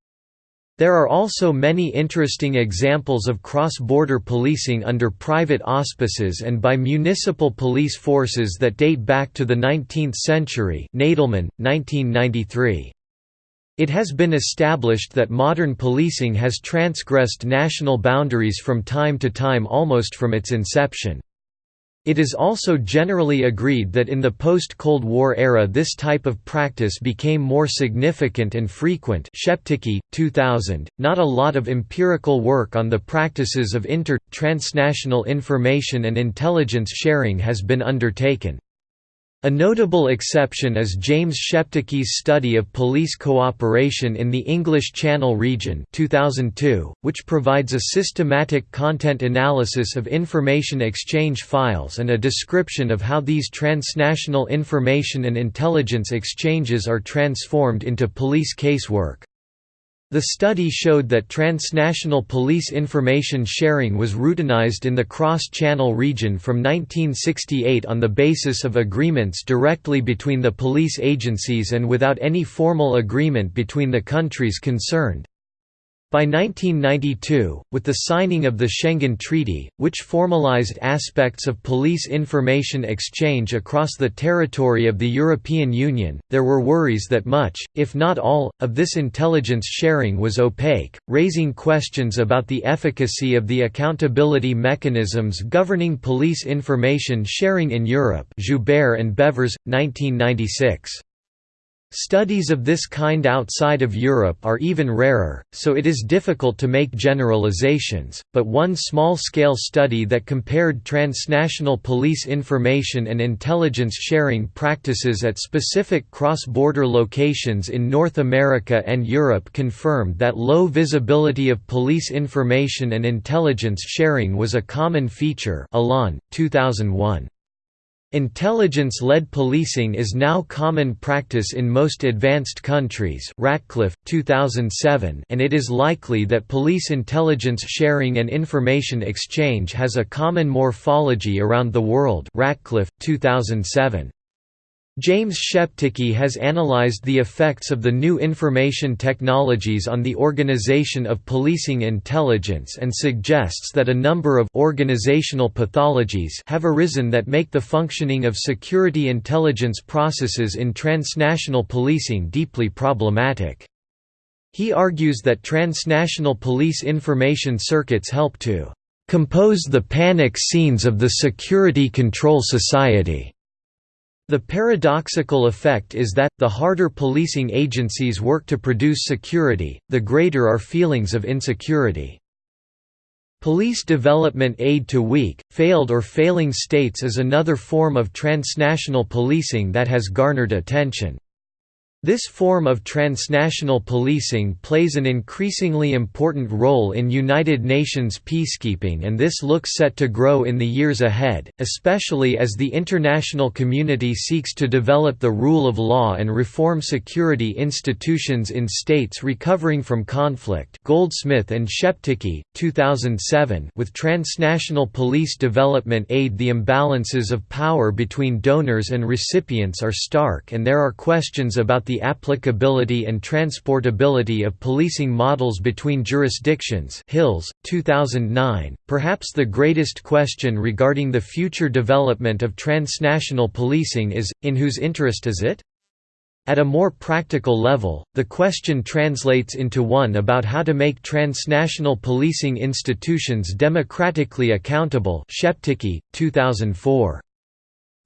There are also many interesting examples of cross-border policing under private auspices and by municipal police forces that date back to the 19th century Nadelmann, 1993. It has been established that modern policing has transgressed national boundaries from time to time almost from its inception. It is also generally agreed that in the post-Cold War era this type of practice became more significant and frequent Sheptycki, 2000. .Not a lot of empirical work on the practices of inter-transnational information and intelligence sharing has been undertaken. A notable exception is James Sheptycki's study of police cooperation in the English Channel region 2002, which provides a systematic content analysis of information exchange files and a description of how these transnational information and intelligence exchanges are transformed into police casework. The study showed that transnational police information sharing was routinized in the cross-channel region from 1968 on the basis of agreements directly between the police agencies and without any formal agreement between the countries concerned. By 1992, with the signing of the Schengen Treaty, which formalized aspects of police information exchange across the territory of the European Union, there were worries that much, if not all, of this intelligence sharing was opaque, raising questions about the efficacy of the accountability mechanisms governing police information sharing in Europe Joubert and Bevers, 1996. Studies of this kind outside of Europe are even rarer, so it is difficult to make generalizations, but one small-scale study that compared transnational police information and intelligence sharing practices at specific cross-border locations in North America and Europe confirmed that low visibility of police information and intelligence sharing was a common feature Alain, 2001. Intelligence-led policing is now common practice in most advanced countries Ratcliffe, 2007 and it is likely that police intelligence sharing and information exchange has a common morphology around the world Ratcliffe, 2007. James Sheptycki has analyzed the effects of the new information technologies on the organization of policing intelligence and suggests that a number of organizational pathologies have arisen that make the functioning of security intelligence processes in transnational policing deeply problematic. He argues that transnational police information circuits help to compose the panic scenes of the security control society the paradoxical effect is that, the harder policing agencies work to produce security, the greater are feelings of insecurity. Police development aid to weak, failed or failing states is another form of transnational policing that has garnered attention. This form of transnational policing plays an increasingly important role in United Nations peacekeeping and this looks set to grow in the years ahead, especially as the international community seeks to develop the rule of law and reform security institutions in states recovering from conflict. Goldsmith and Sheptycki, 2007 with transnational police development aid. The imbalances of power between donors and recipients are stark and there are questions about the the applicability and transportability of policing models between jurisdictions Hills, 2009. Perhaps the greatest question regarding the future development of transnational policing is, in whose interest is it? At a more practical level, the question translates into one about how to make transnational policing institutions democratically accountable Sheptycki, 2004.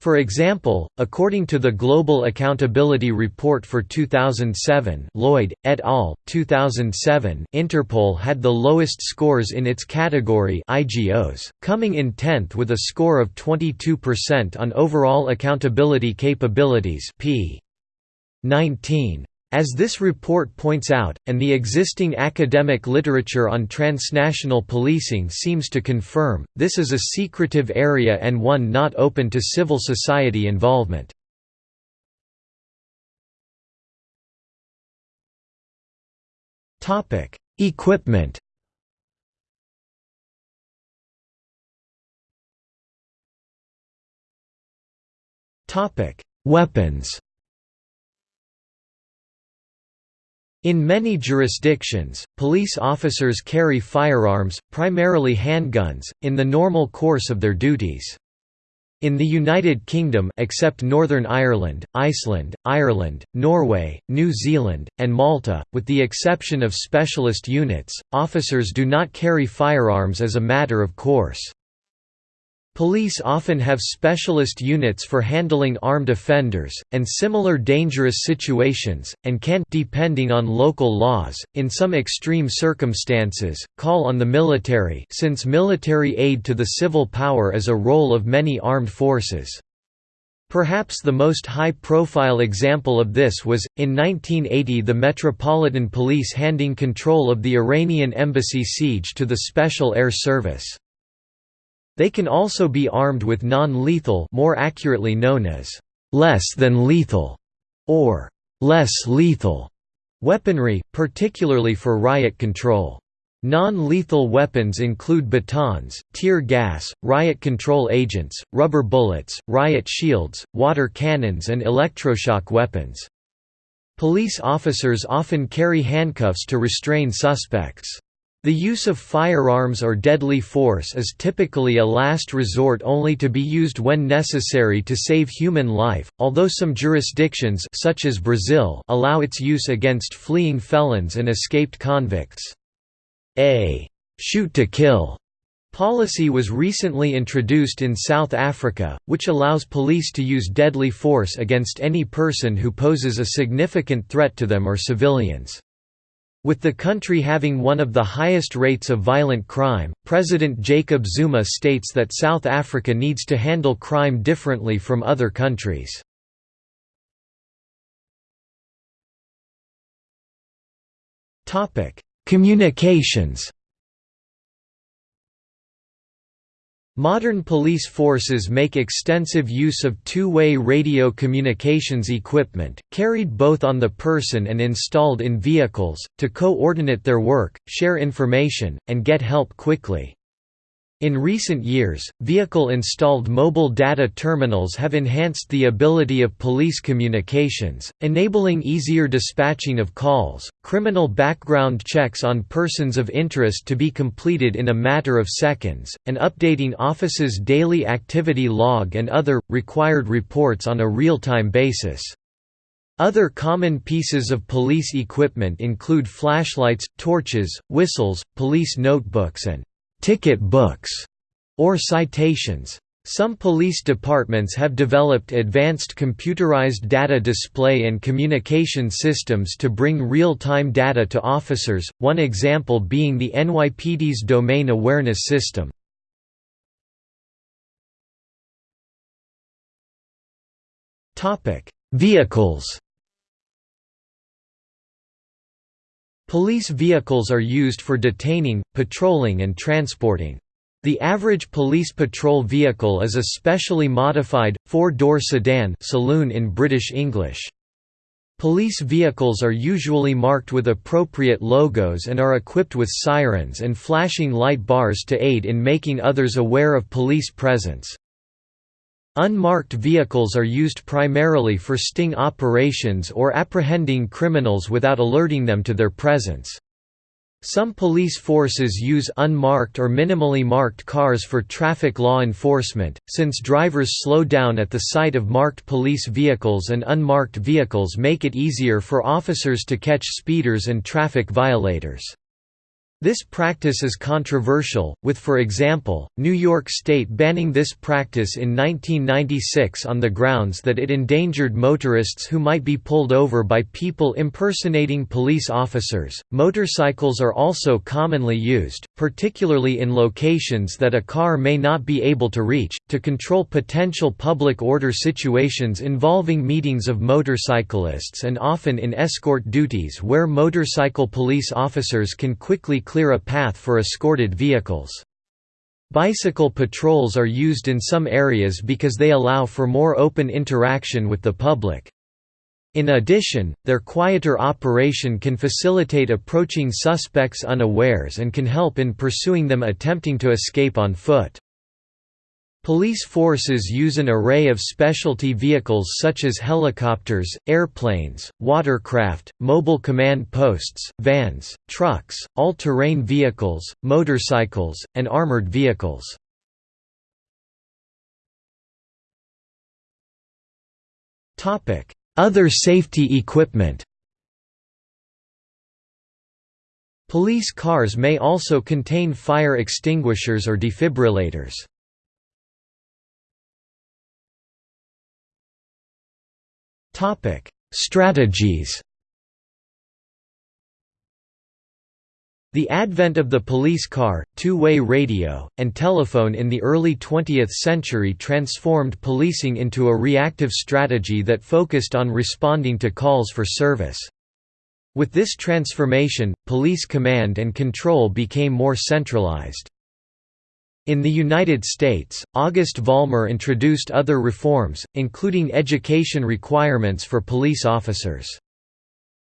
For example, according to the Global Accountability Report for 2007 Lloyd, et al., 2007 Interpol had the lowest scores in its category IGOs, coming in 10th with a score of 22% on overall accountability capabilities p. 19. As this report points out, and the existing academic literature on transnational policing seems to confirm, this is a secretive area and one not open to civil society involvement. Equipment Weapons In many jurisdictions, police officers carry firearms, primarily handguns, in the normal course of their duties. In the United Kingdom except Northern Ireland, Iceland, Ireland, Norway, New Zealand, and Malta, with the exception of specialist units, officers do not carry firearms as a matter of course. Police often have specialist units for handling armed offenders, and similar dangerous situations, and can depending on local laws, in some extreme circumstances, call on the military since military aid to the civil power is a role of many armed forces. Perhaps the most high-profile example of this was, in 1980 the Metropolitan Police handing control of the Iranian embassy siege to the Special Air Service. They can also be armed with non-lethal more accurately known as less than lethal or less lethal weaponry, particularly for riot control. Non-lethal weapons include batons, tear gas, riot control agents, rubber bullets, riot shields, water cannons and electroshock weapons. Police officers often carry handcuffs to restrain suspects. The use of firearms or deadly force is typically a last resort only to be used when necessary to save human life, although some jurisdictions such as Brazil allow its use against fleeing felons and escaped convicts. A «shoot to kill» policy was recently introduced in South Africa, which allows police to use deadly force against any person who poses a significant threat to them or civilians. With the country having one of the highest rates of violent crime, President Jacob Zuma states that South Africa needs to handle crime differently from other countries. Communications Modern police forces make extensive use of two-way radio communications equipment, carried both on the person and installed in vehicles, to coordinate their work, share information, and get help quickly. In recent years, vehicle-installed mobile data terminals have enhanced the ability of police communications, enabling easier dispatching of calls, criminal background checks on persons of interest to be completed in a matter of seconds, and updating offices' daily activity log and other, required reports on a real-time basis. Other common pieces of police equipment include flashlights, torches, whistles, police notebooks and ticket books, or citations. Some police departments have developed advanced computerized data display and communication systems to bring real-time data to officers, one example being the NYPD's Domain Awareness System. Vehicles Police vehicles are used for detaining, patrolling and transporting. The average police patrol vehicle is a specially modified, four-door sedan saloon in British English. Police vehicles are usually marked with appropriate logos and are equipped with sirens and flashing light bars to aid in making others aware of police presence. Unmarked vehicles are used primarily for sting operations or apprehending criminals without alerting them to their presence. Some police forces use unmarked or minimally marked cars for traffic law enforcement, since drivers slow down at the sight of marked police vehicles and unmarked vehicles make it easier for officers to catch speeders and traffic violators. This practice is controversial, with for example, New York State banning this practice in 1996 on the grounds that it endangered motorists who might be pulled over by people impersonating police officers. Motorcycles are also commonly used, particularly in locations that a car may not be able to reach, to control potential public order situations involving meetings of motorcyclists and often in escort duties where motorcycle police officers can quickly clear a path for escorted vehicles. Bicycle patrols are used in some areas because they allow for more open interaction with the public. In addition, their quieter operation can facilitate approaching suspects unawares and can help in pursuing them attempting to escape on foot. Police forces use an array of specialty vehicles such as helicopters, airplanes, watercraft, mobile command posts, vans, trucks, all-terrain vehicles, motorcycles, and armored vehicles. Other safety equipment Police cars may also contain fire extinguishers or defibrillators. Topic: Strategies. The advent of the police car, two-way radio, and telephone in the early 20th century transformed policing into a reactive strategy that focused on responding to calls for service. With this transformation, police command and control became more centralized. In the United States, August Vollmer introduced other reforms, including education requirements for police officers.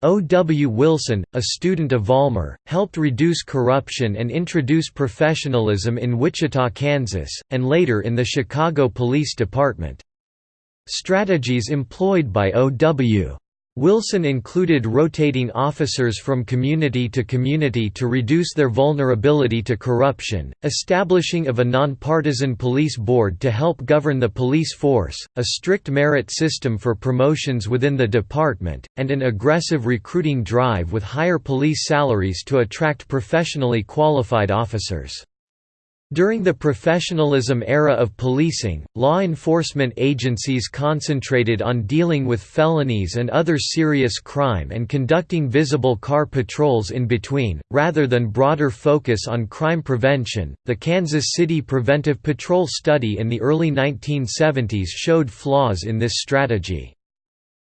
O. W. Wilson, a student of Vollmer, helped reduce corruption and introduce professionalism in Wichita, Kansas, and later in the Chicago Police Department. Strategies employed by O. W. Wilson included rotating officers from community to community to reduce their vulnerability to corruption, establishing of a nonpartisan police board to help govern the police force, a strict merit system for promotions within the department, and an aggressive recruiting drive with higher police salaries to attract professionally qualified officers. During the professionalism era of policing, law enforcement agencies concentrated on dealing with felonies and other serious crime and conducting visible car patrols in between, rather than broader focus on crime prevention. The Kansas City Preventive Patrol study in the early 1970s showed flaws in this strategy.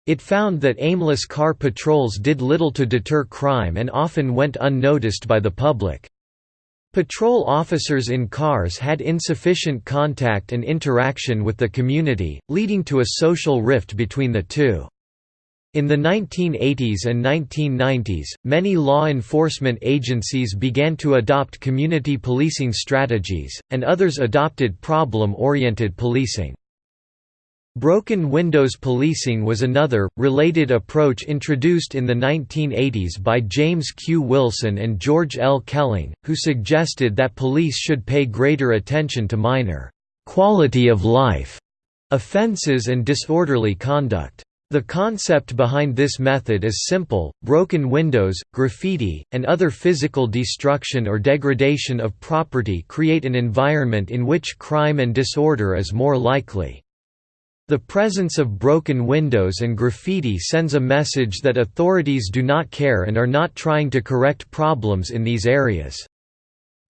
It found that aimless car patrols did little to deter crime and often went unnoticed by the public. Patrol officers in cars had insufficient contact and interaction with the community, leading to a social rift between the two. In the 1980s and 1990s, many law enforcement agencies began to adopt community policing strategies, and others adopted problem-oriented policing. Broken windows policing was another, related approach introduced in the 1980s by James Q. Wilson and George L. Kelling, who suggested that police should pay greater attention to minor quality of life offenses and disorderly conduct. The concept behind this method is simple, broken windows, graffiti, and other physical destruction or degradation of property create an environment in which crime and disorder is more likely. The presence of broken windows and graffiti sends a message that authorities do not care and are not trying to correct problems in these areas.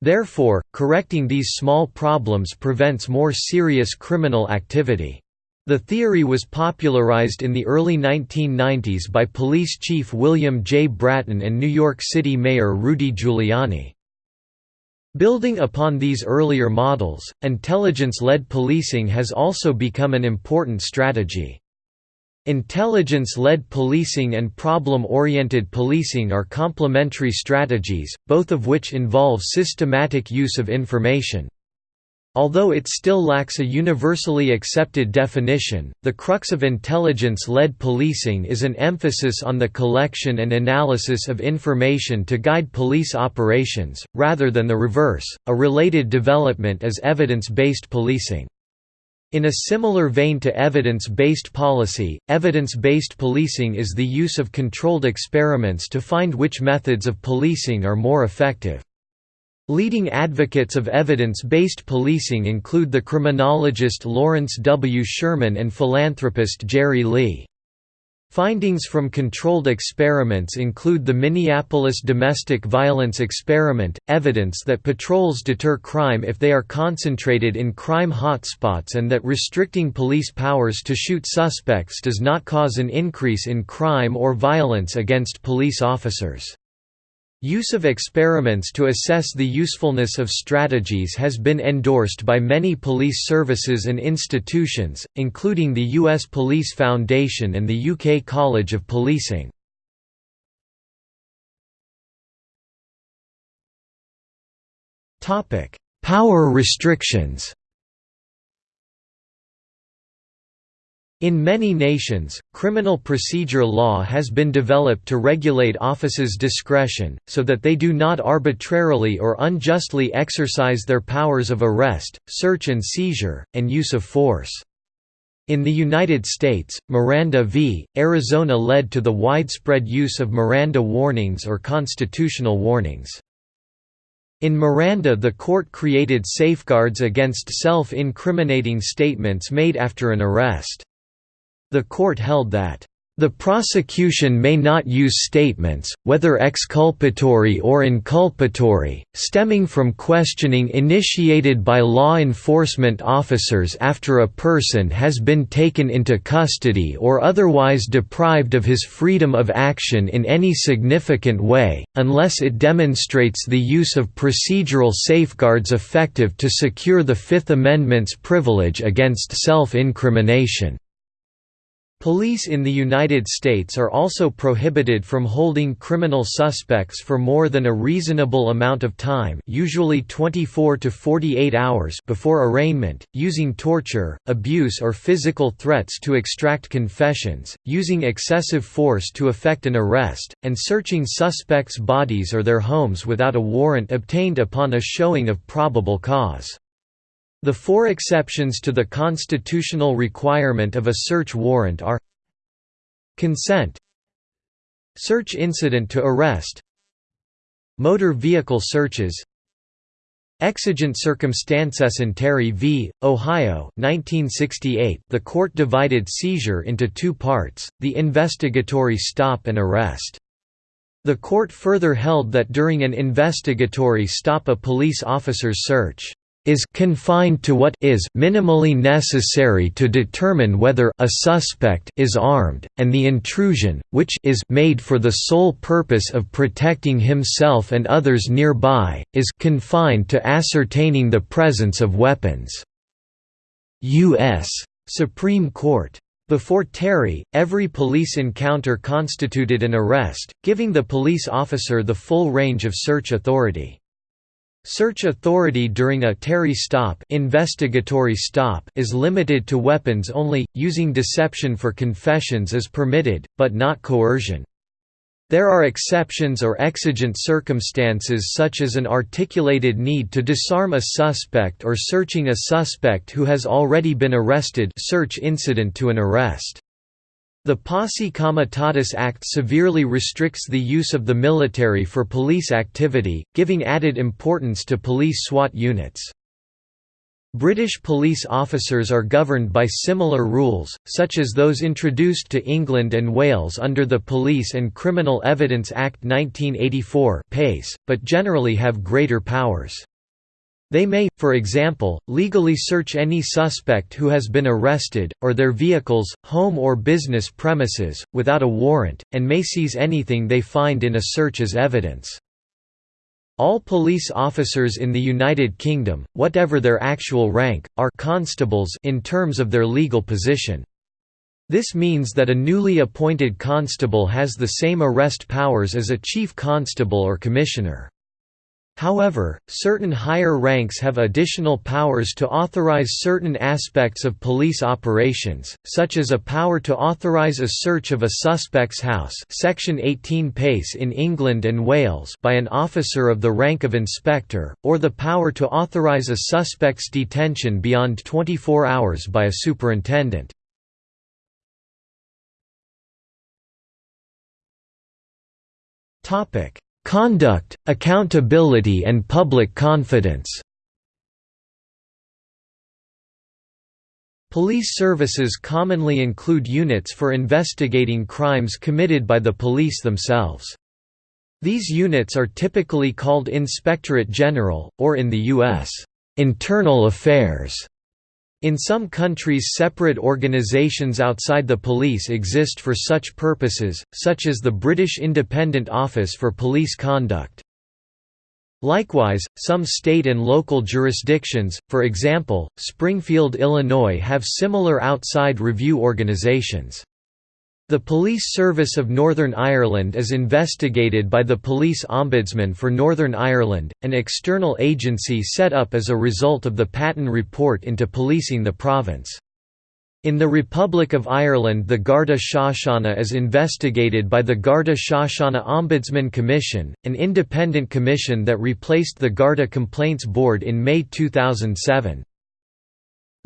Therefore, correcting these small problems prevents more serious criminal activity. The theory was popularized in the early 1990s by Police Chief William J. Bratton and New York City Mayor Rudy Giuliani. Building upon these earlier models, intelligence-led policing has also become an important strategy. Intelligence-led policing and problem-oriented policing are complementary strategies, both of which involve systematic use of information. Although it still lacks a universally accepted definition, the crux of intelligence-led policing is an emphasis on the collection and analysis of information to guide police operations, rather than the reverse. A related development is evidence-based policing. In a similar vein to evidence-based policy, evidence-based policing is the use of controlled experiments to find which methods of policing are more effective. Leading advocates of evidence-based policing include the criminologist Lawrence W. Sherman and philanthropist Jerry Lee. Findings from controlled experiments include the Minneapolis domestic violence experiment, evidence that patrols deter crime if they are concentrated in crime hotspots and that restricting police powers to shoot suspects does not cause an increase in crime or violence against police officers. Use of experiments to assess the usefulness of strategies has been endorsed by many police services and institutions, including the US Police Foundation and the UK College of Policing. Power restrictions In many nations, criminal procedure law has been developed to regulate officers' discretion, so that they do not arbitrarily or unjustly exercise their powers of arrest, search and seizure, and use of force. In the United States, Miranda v. Arizona led to the widespread use of Miranda warnings or constitutional warnings. In Miranda the court created safeguards against self-incriminating statements made after an arrest. The court held that the prosecution may not use statements, whether exculpatory or inculpatory, stemming from questioning initiated by law enforcement officers after a person has been taken into custody or otherwise deprived of his freedom of action in any significant way, unless it demonstrates the use of procedural safeguards effective to secure the Fifth Amendment's privilege against self-incrimination. Police in the United States are also prohibited from holding criminal suspects for more than a reasonable amount of time usually 24 to 48 hours before arraignment, using torture, abuse or physical threats to extract confessions, using excessive force to effect an arrest, and searching suspects' bodies or their homes without a warrant obtained upon a showing of probable cause. The four exceptions to the constitutional requirement of a search warrant are Consent Search incident to arrest Motor vehicle searches Exigent circumstances in Terry v. Ohio 1968 the court divided seizure into two parts, the investigatory stop and arrest. The court further held that during an investigatory stop a police officer's search is confined to what is minimally necessary to determine whether a suspect is armed, and the intrusion, which is made for the sole purpose of protecting himself and others nearby, is confined to ascertaining the presence of weapons. U.S. Supreme Court. Before Terry, every police encounter constituted an arrest, giving the police officer the full range of search authority. Search authority during a Terry stop, investigatory stop is limited to weapons only, using deception for confessions is permitted, but not coercion. There are exceptions or exigent circumstances such as an articulated need to disarm a suspect or searching a suspect who has already been arrested search incident to an arrest. The Posse Comitatus Act severely restricts the use of the military for police activity, giving added importance to police SWAT units. British police officers are governed by similar rules, such as those introduced to England and Wales under the Police and Criminal Evidence Act 1984 but generally have greater powers. They may, for example, legally search any suspect who has been arrested, or their vehicles, home or business premises, without a warrant, and may seize anything they find in a search as evidence. All police officers in the United Kingdom, whatever their actual rank, are constables in terms of their legal position. This means that a newly appointed constable has the same arrest powers as a chief constable or commissioner. However, certain higher ranks have additional powers to authorize certain aspects of police operations, such as a power to authorize a search of a suspect's house Section 18 pace in England and Wales by an officer of the rank of inspector, or the power to authorize a suspect's detention beyond 24 hours by a superintendent. Topic Conduct, accountability and public confidence Police services commonly include units for investigating crimes committed by the police themselves. These units are typically called Inspectorate General, or in the U.S., Internal Affairs in some countries separate organisations outside the police exist for such purposes, such as the British Independent Office for Police Conduct. Likewise, some state and local jurisdictions, for example, Springfield, Illinois have similar outside review organizations. The Police Service of Northern Ireland is investigated by the Police Ombudsman for Northern Ireland, an external agency set up as a result of the Patten Report into policing the province. In the Republic of Ireland the Garda Síochána is investigated by the Garda Síochána Ombudsman Commission, an independent commission that replaced the Garda Complaints Board in May 2007.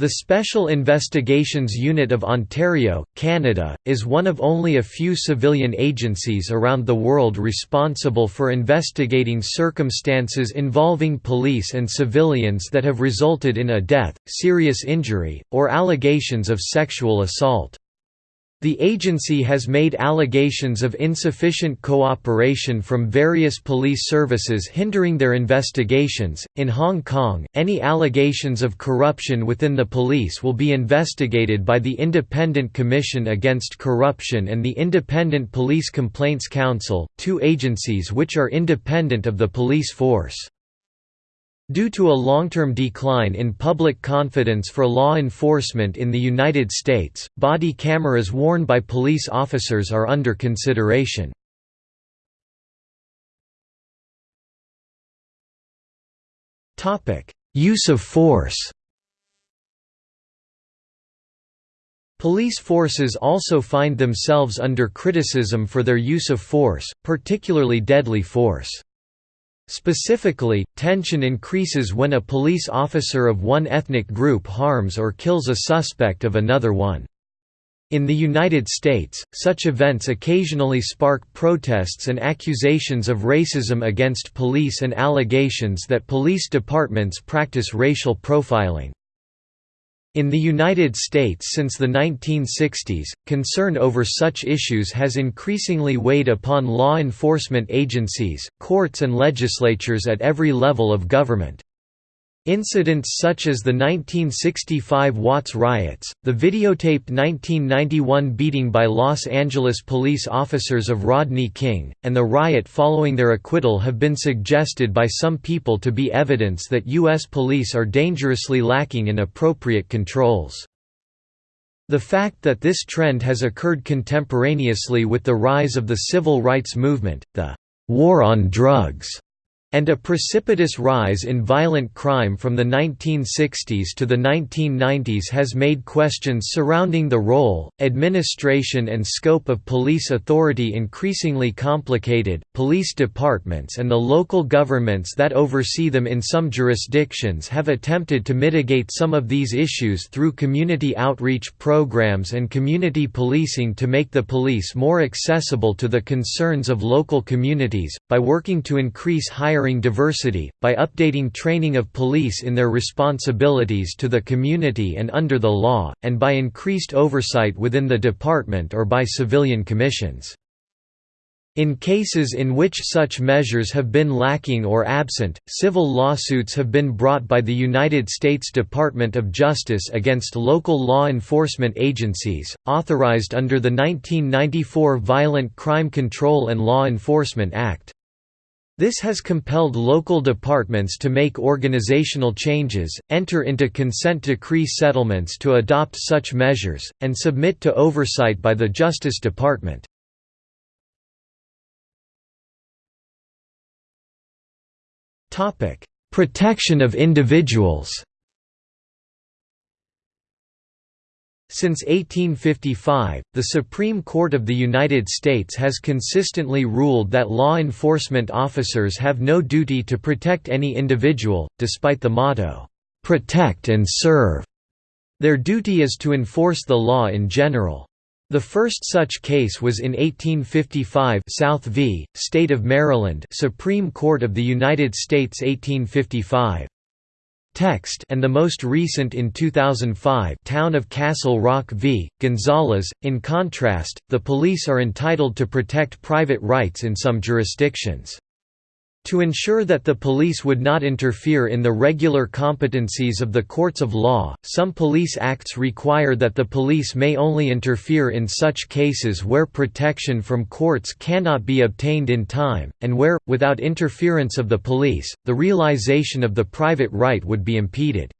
The Special Investigations Unit of Ontario, Canada, is one of only a few civilian agencies around the world responsible for investigating circumstances involving police and civilians that have resulted in a death, serious injury, or allegations of sexual assault. The agency has made allegations of insufficient cooperation from various police services hindering their investigations. In Hong Kong, any allegations of corruption within the police will be investigated by the Independent Commission Against Corruption and the Independent Police Complaints Council, two agencies which are independent of the police force. Due to a long-term decline in public confidence for law enforcement in the United States, body cameras worn by police officers are under consideration. Use of force Police forces also find themselves under criticism for their use of force, particularly deadly force. Specifically, tension increases when a police officer of one ethnic group harms or kills a suspect of another one. In the United States, such events occasionally spark protests and accusations of racism against police and allegations that police departments practice racial profiling. In the United States since the 1960s, concern over such issues has increasingly weighed upon law enforcement agencies, courts and legislatures at every level of government. Incidents such as the 1965 Watts riots, the videotaped 1991 beating by Los Angeles police officers of Rodney King, and the riot following their acquittal have been suggested by some people to be evidence that U.S. police are dangerously lacking in appropriate controls. The fact that this trend has occurred contemporaneously with the rise of the civil rights movement, the «war on drugs» and a precipitous rise in violent crime from the 1960s to the 1990s has made questions surrounding the role, administration, and scope of police authority increasingly complicated. Police departments and the local governments that oversee them in some jurisdictions have attempted to mitigate some of these issues through community outreach programs and community policing to make the police more accessible to the concerns of local communities, by working to increase higher hiring diversity, by updating training of police in their responsibilities to the community and under the law, and by increased oversight within the department or by civilian commissions. In cases in which such measures have been lacking or absent, civil lawsuits have been brought by the United States Department of Justice against local law enforcement agencies, authorized under the 1994 Violent Crime Control and Law Enforcement Act. This has compelled local departments to make organizational changes, enter into consent decree settlements to adopt such measures, and submit to oversight by the Justice Department. Protection of individuals Since 1855, the Supreme Court of the United States has consistently ruled that law enforcement officers have no duty to protect any individual, despite the motto, "'Protect and Serve'". Their duty is to enforce the law in general. The first such case was in 1855 South v. State of Maryland Supreme Court of the United States 1855 text and the most recent in 2005 Town of Castle Rock v. Gonzalez. In contrast, the police are entitled to protect private rights in some jurisdictions. To ensure that the police would not interfere in the regular competencies of the courts of law, some police acts require that the police may only interfere in such cases where protection from courts cannot be obtained in time, and where, without interference of the police, the realization of the private right would be impeded.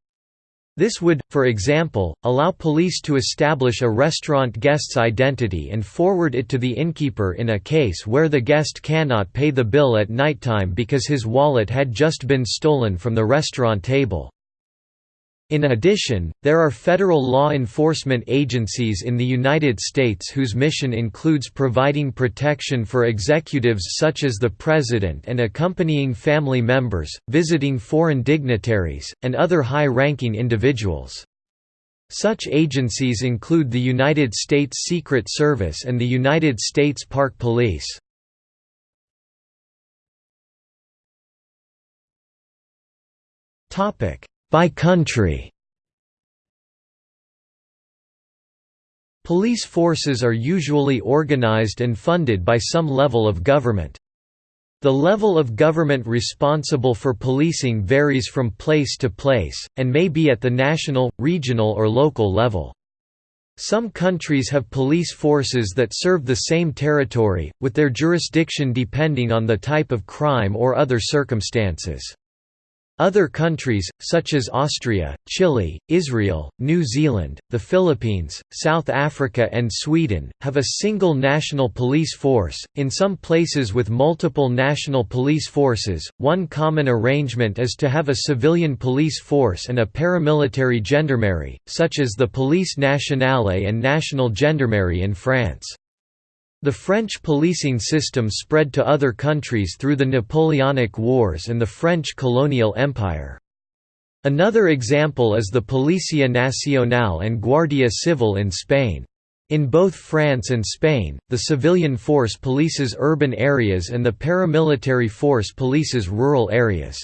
This would, for example, allow police to establish a restaurant guest's identity and forward it to the innkeeper in a case where the guest cannot pay the bill at nighttime because his wallet had just been stolen from the restaurant table. In addition, there are federal law enforcement agencies in the United States whose mission includes providing protection for executives such as the President and accompanying family members, visiting foreign dignitaries, and other high-ranking individuals. Such agencies include the United States Secret Service and the United States Park Police. Topic by country Police forces are usually organized and funded by some level of government. The level of government responsible for policing varies from place to place, and may be at the national, regional or local level. Some countries have police forces that serve the same territory, with their jurisdiction depending on the type of crime or other circumstances. Other countries, such as Austria, Chile, Israel, New Zealand, the Philippines, South Africa and Sweden, have a single national police force, in some places with multiple national police forces. One common arrangement is to have a civilian police force and a paramilitary gendarmerie, such as the Police Nationale and National Gendarmerie in France. The French policing system spread to other countries through the Napoleonic Wars and the French colonial empire. Another example is the Policia Nacional and Guardia Civil in Spain. In both France and Spain, the civilian force polices urban areas and the paramilitary force polices rural areas.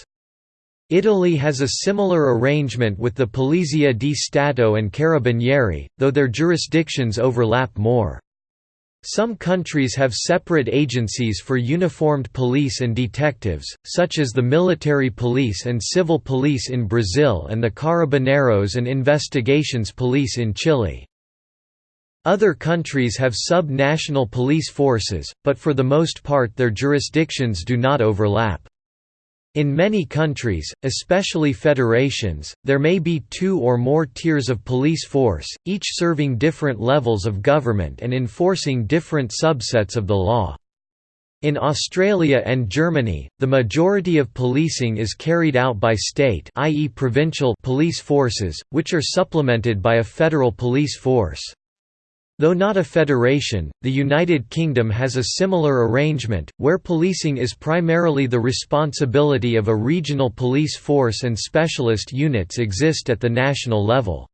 Italy has a similar arrangement with the Polizia di Stato and Carabinieri, though their jurisdictions overlap more. Some countries have separate agencies for uniformed police and detectives, such as the military police and civil police in Brazil and the Carabineros and Investigations Police in Chile. Other countries have sub-national police forces, but for the most part their jurisdictions do not overlap. In many countries, especially federations, there may be two or more tiers of police force, each serving different levels of government and enforcing different subsets of the law. In Australia and Germany, the majority of policing is carried out by state i.e. provincial police forces, which are supplemented by a federal police force. Though not a federation, the United Kingdom has a similar arrangement, where policing is primarily the responsibility of a regional police force and specialist units exist at the national level.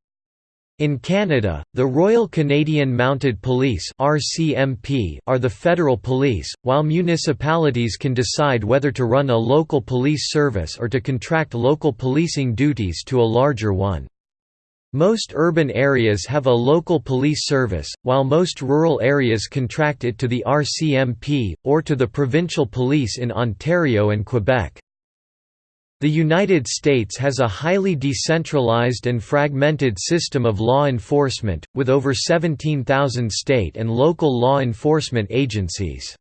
In Canada, the Royal Canadian Mounted Police are the federal police, while municipalities can decide whether to run a local police service or to contract local policing duties to a larger one. Most urban areas have a local police service, while most rural areas contract it to the RCMP, or to the provincial police in Ontario and Quebec. The United States has a highly decentralized and fragmented system of law enforcement, with over 17,000 state and local law enforcement agencies.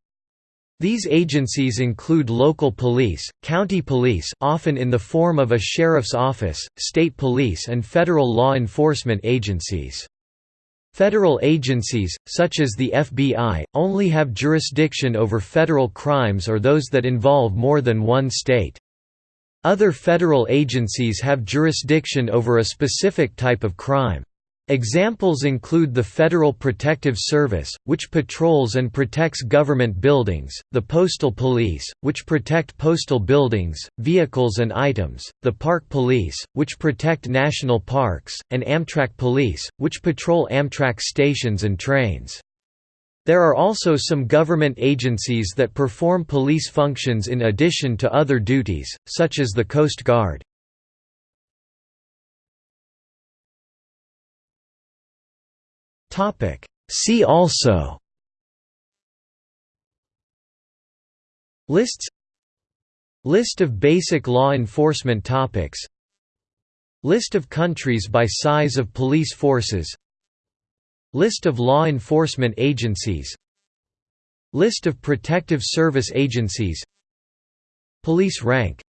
These agencies include local police, county police often in the form of a sheriff's office, state police and federal law enforcement agencies. Federal agencies, such as the FBI, only have jurisdiction over federal crimes or those that involve more than one state. Other federal agencies have jurisdiction over a specific type of crime. Examples include the Federal Protective Service, which patrols and protects government buildings, the Postal Police, which protect postal buildings, vehicles and items, the Park Police, which protect national parks, and Amtrak Police, which patrol Amtrak stations and trains. There are also some government agencies that perform police functions in addition to other duties, such as the Coast Guard. See also Lists List of basic law enforcement topics List of countries by size of police forces List of law enforcement agencies List of protective service agencies Police rank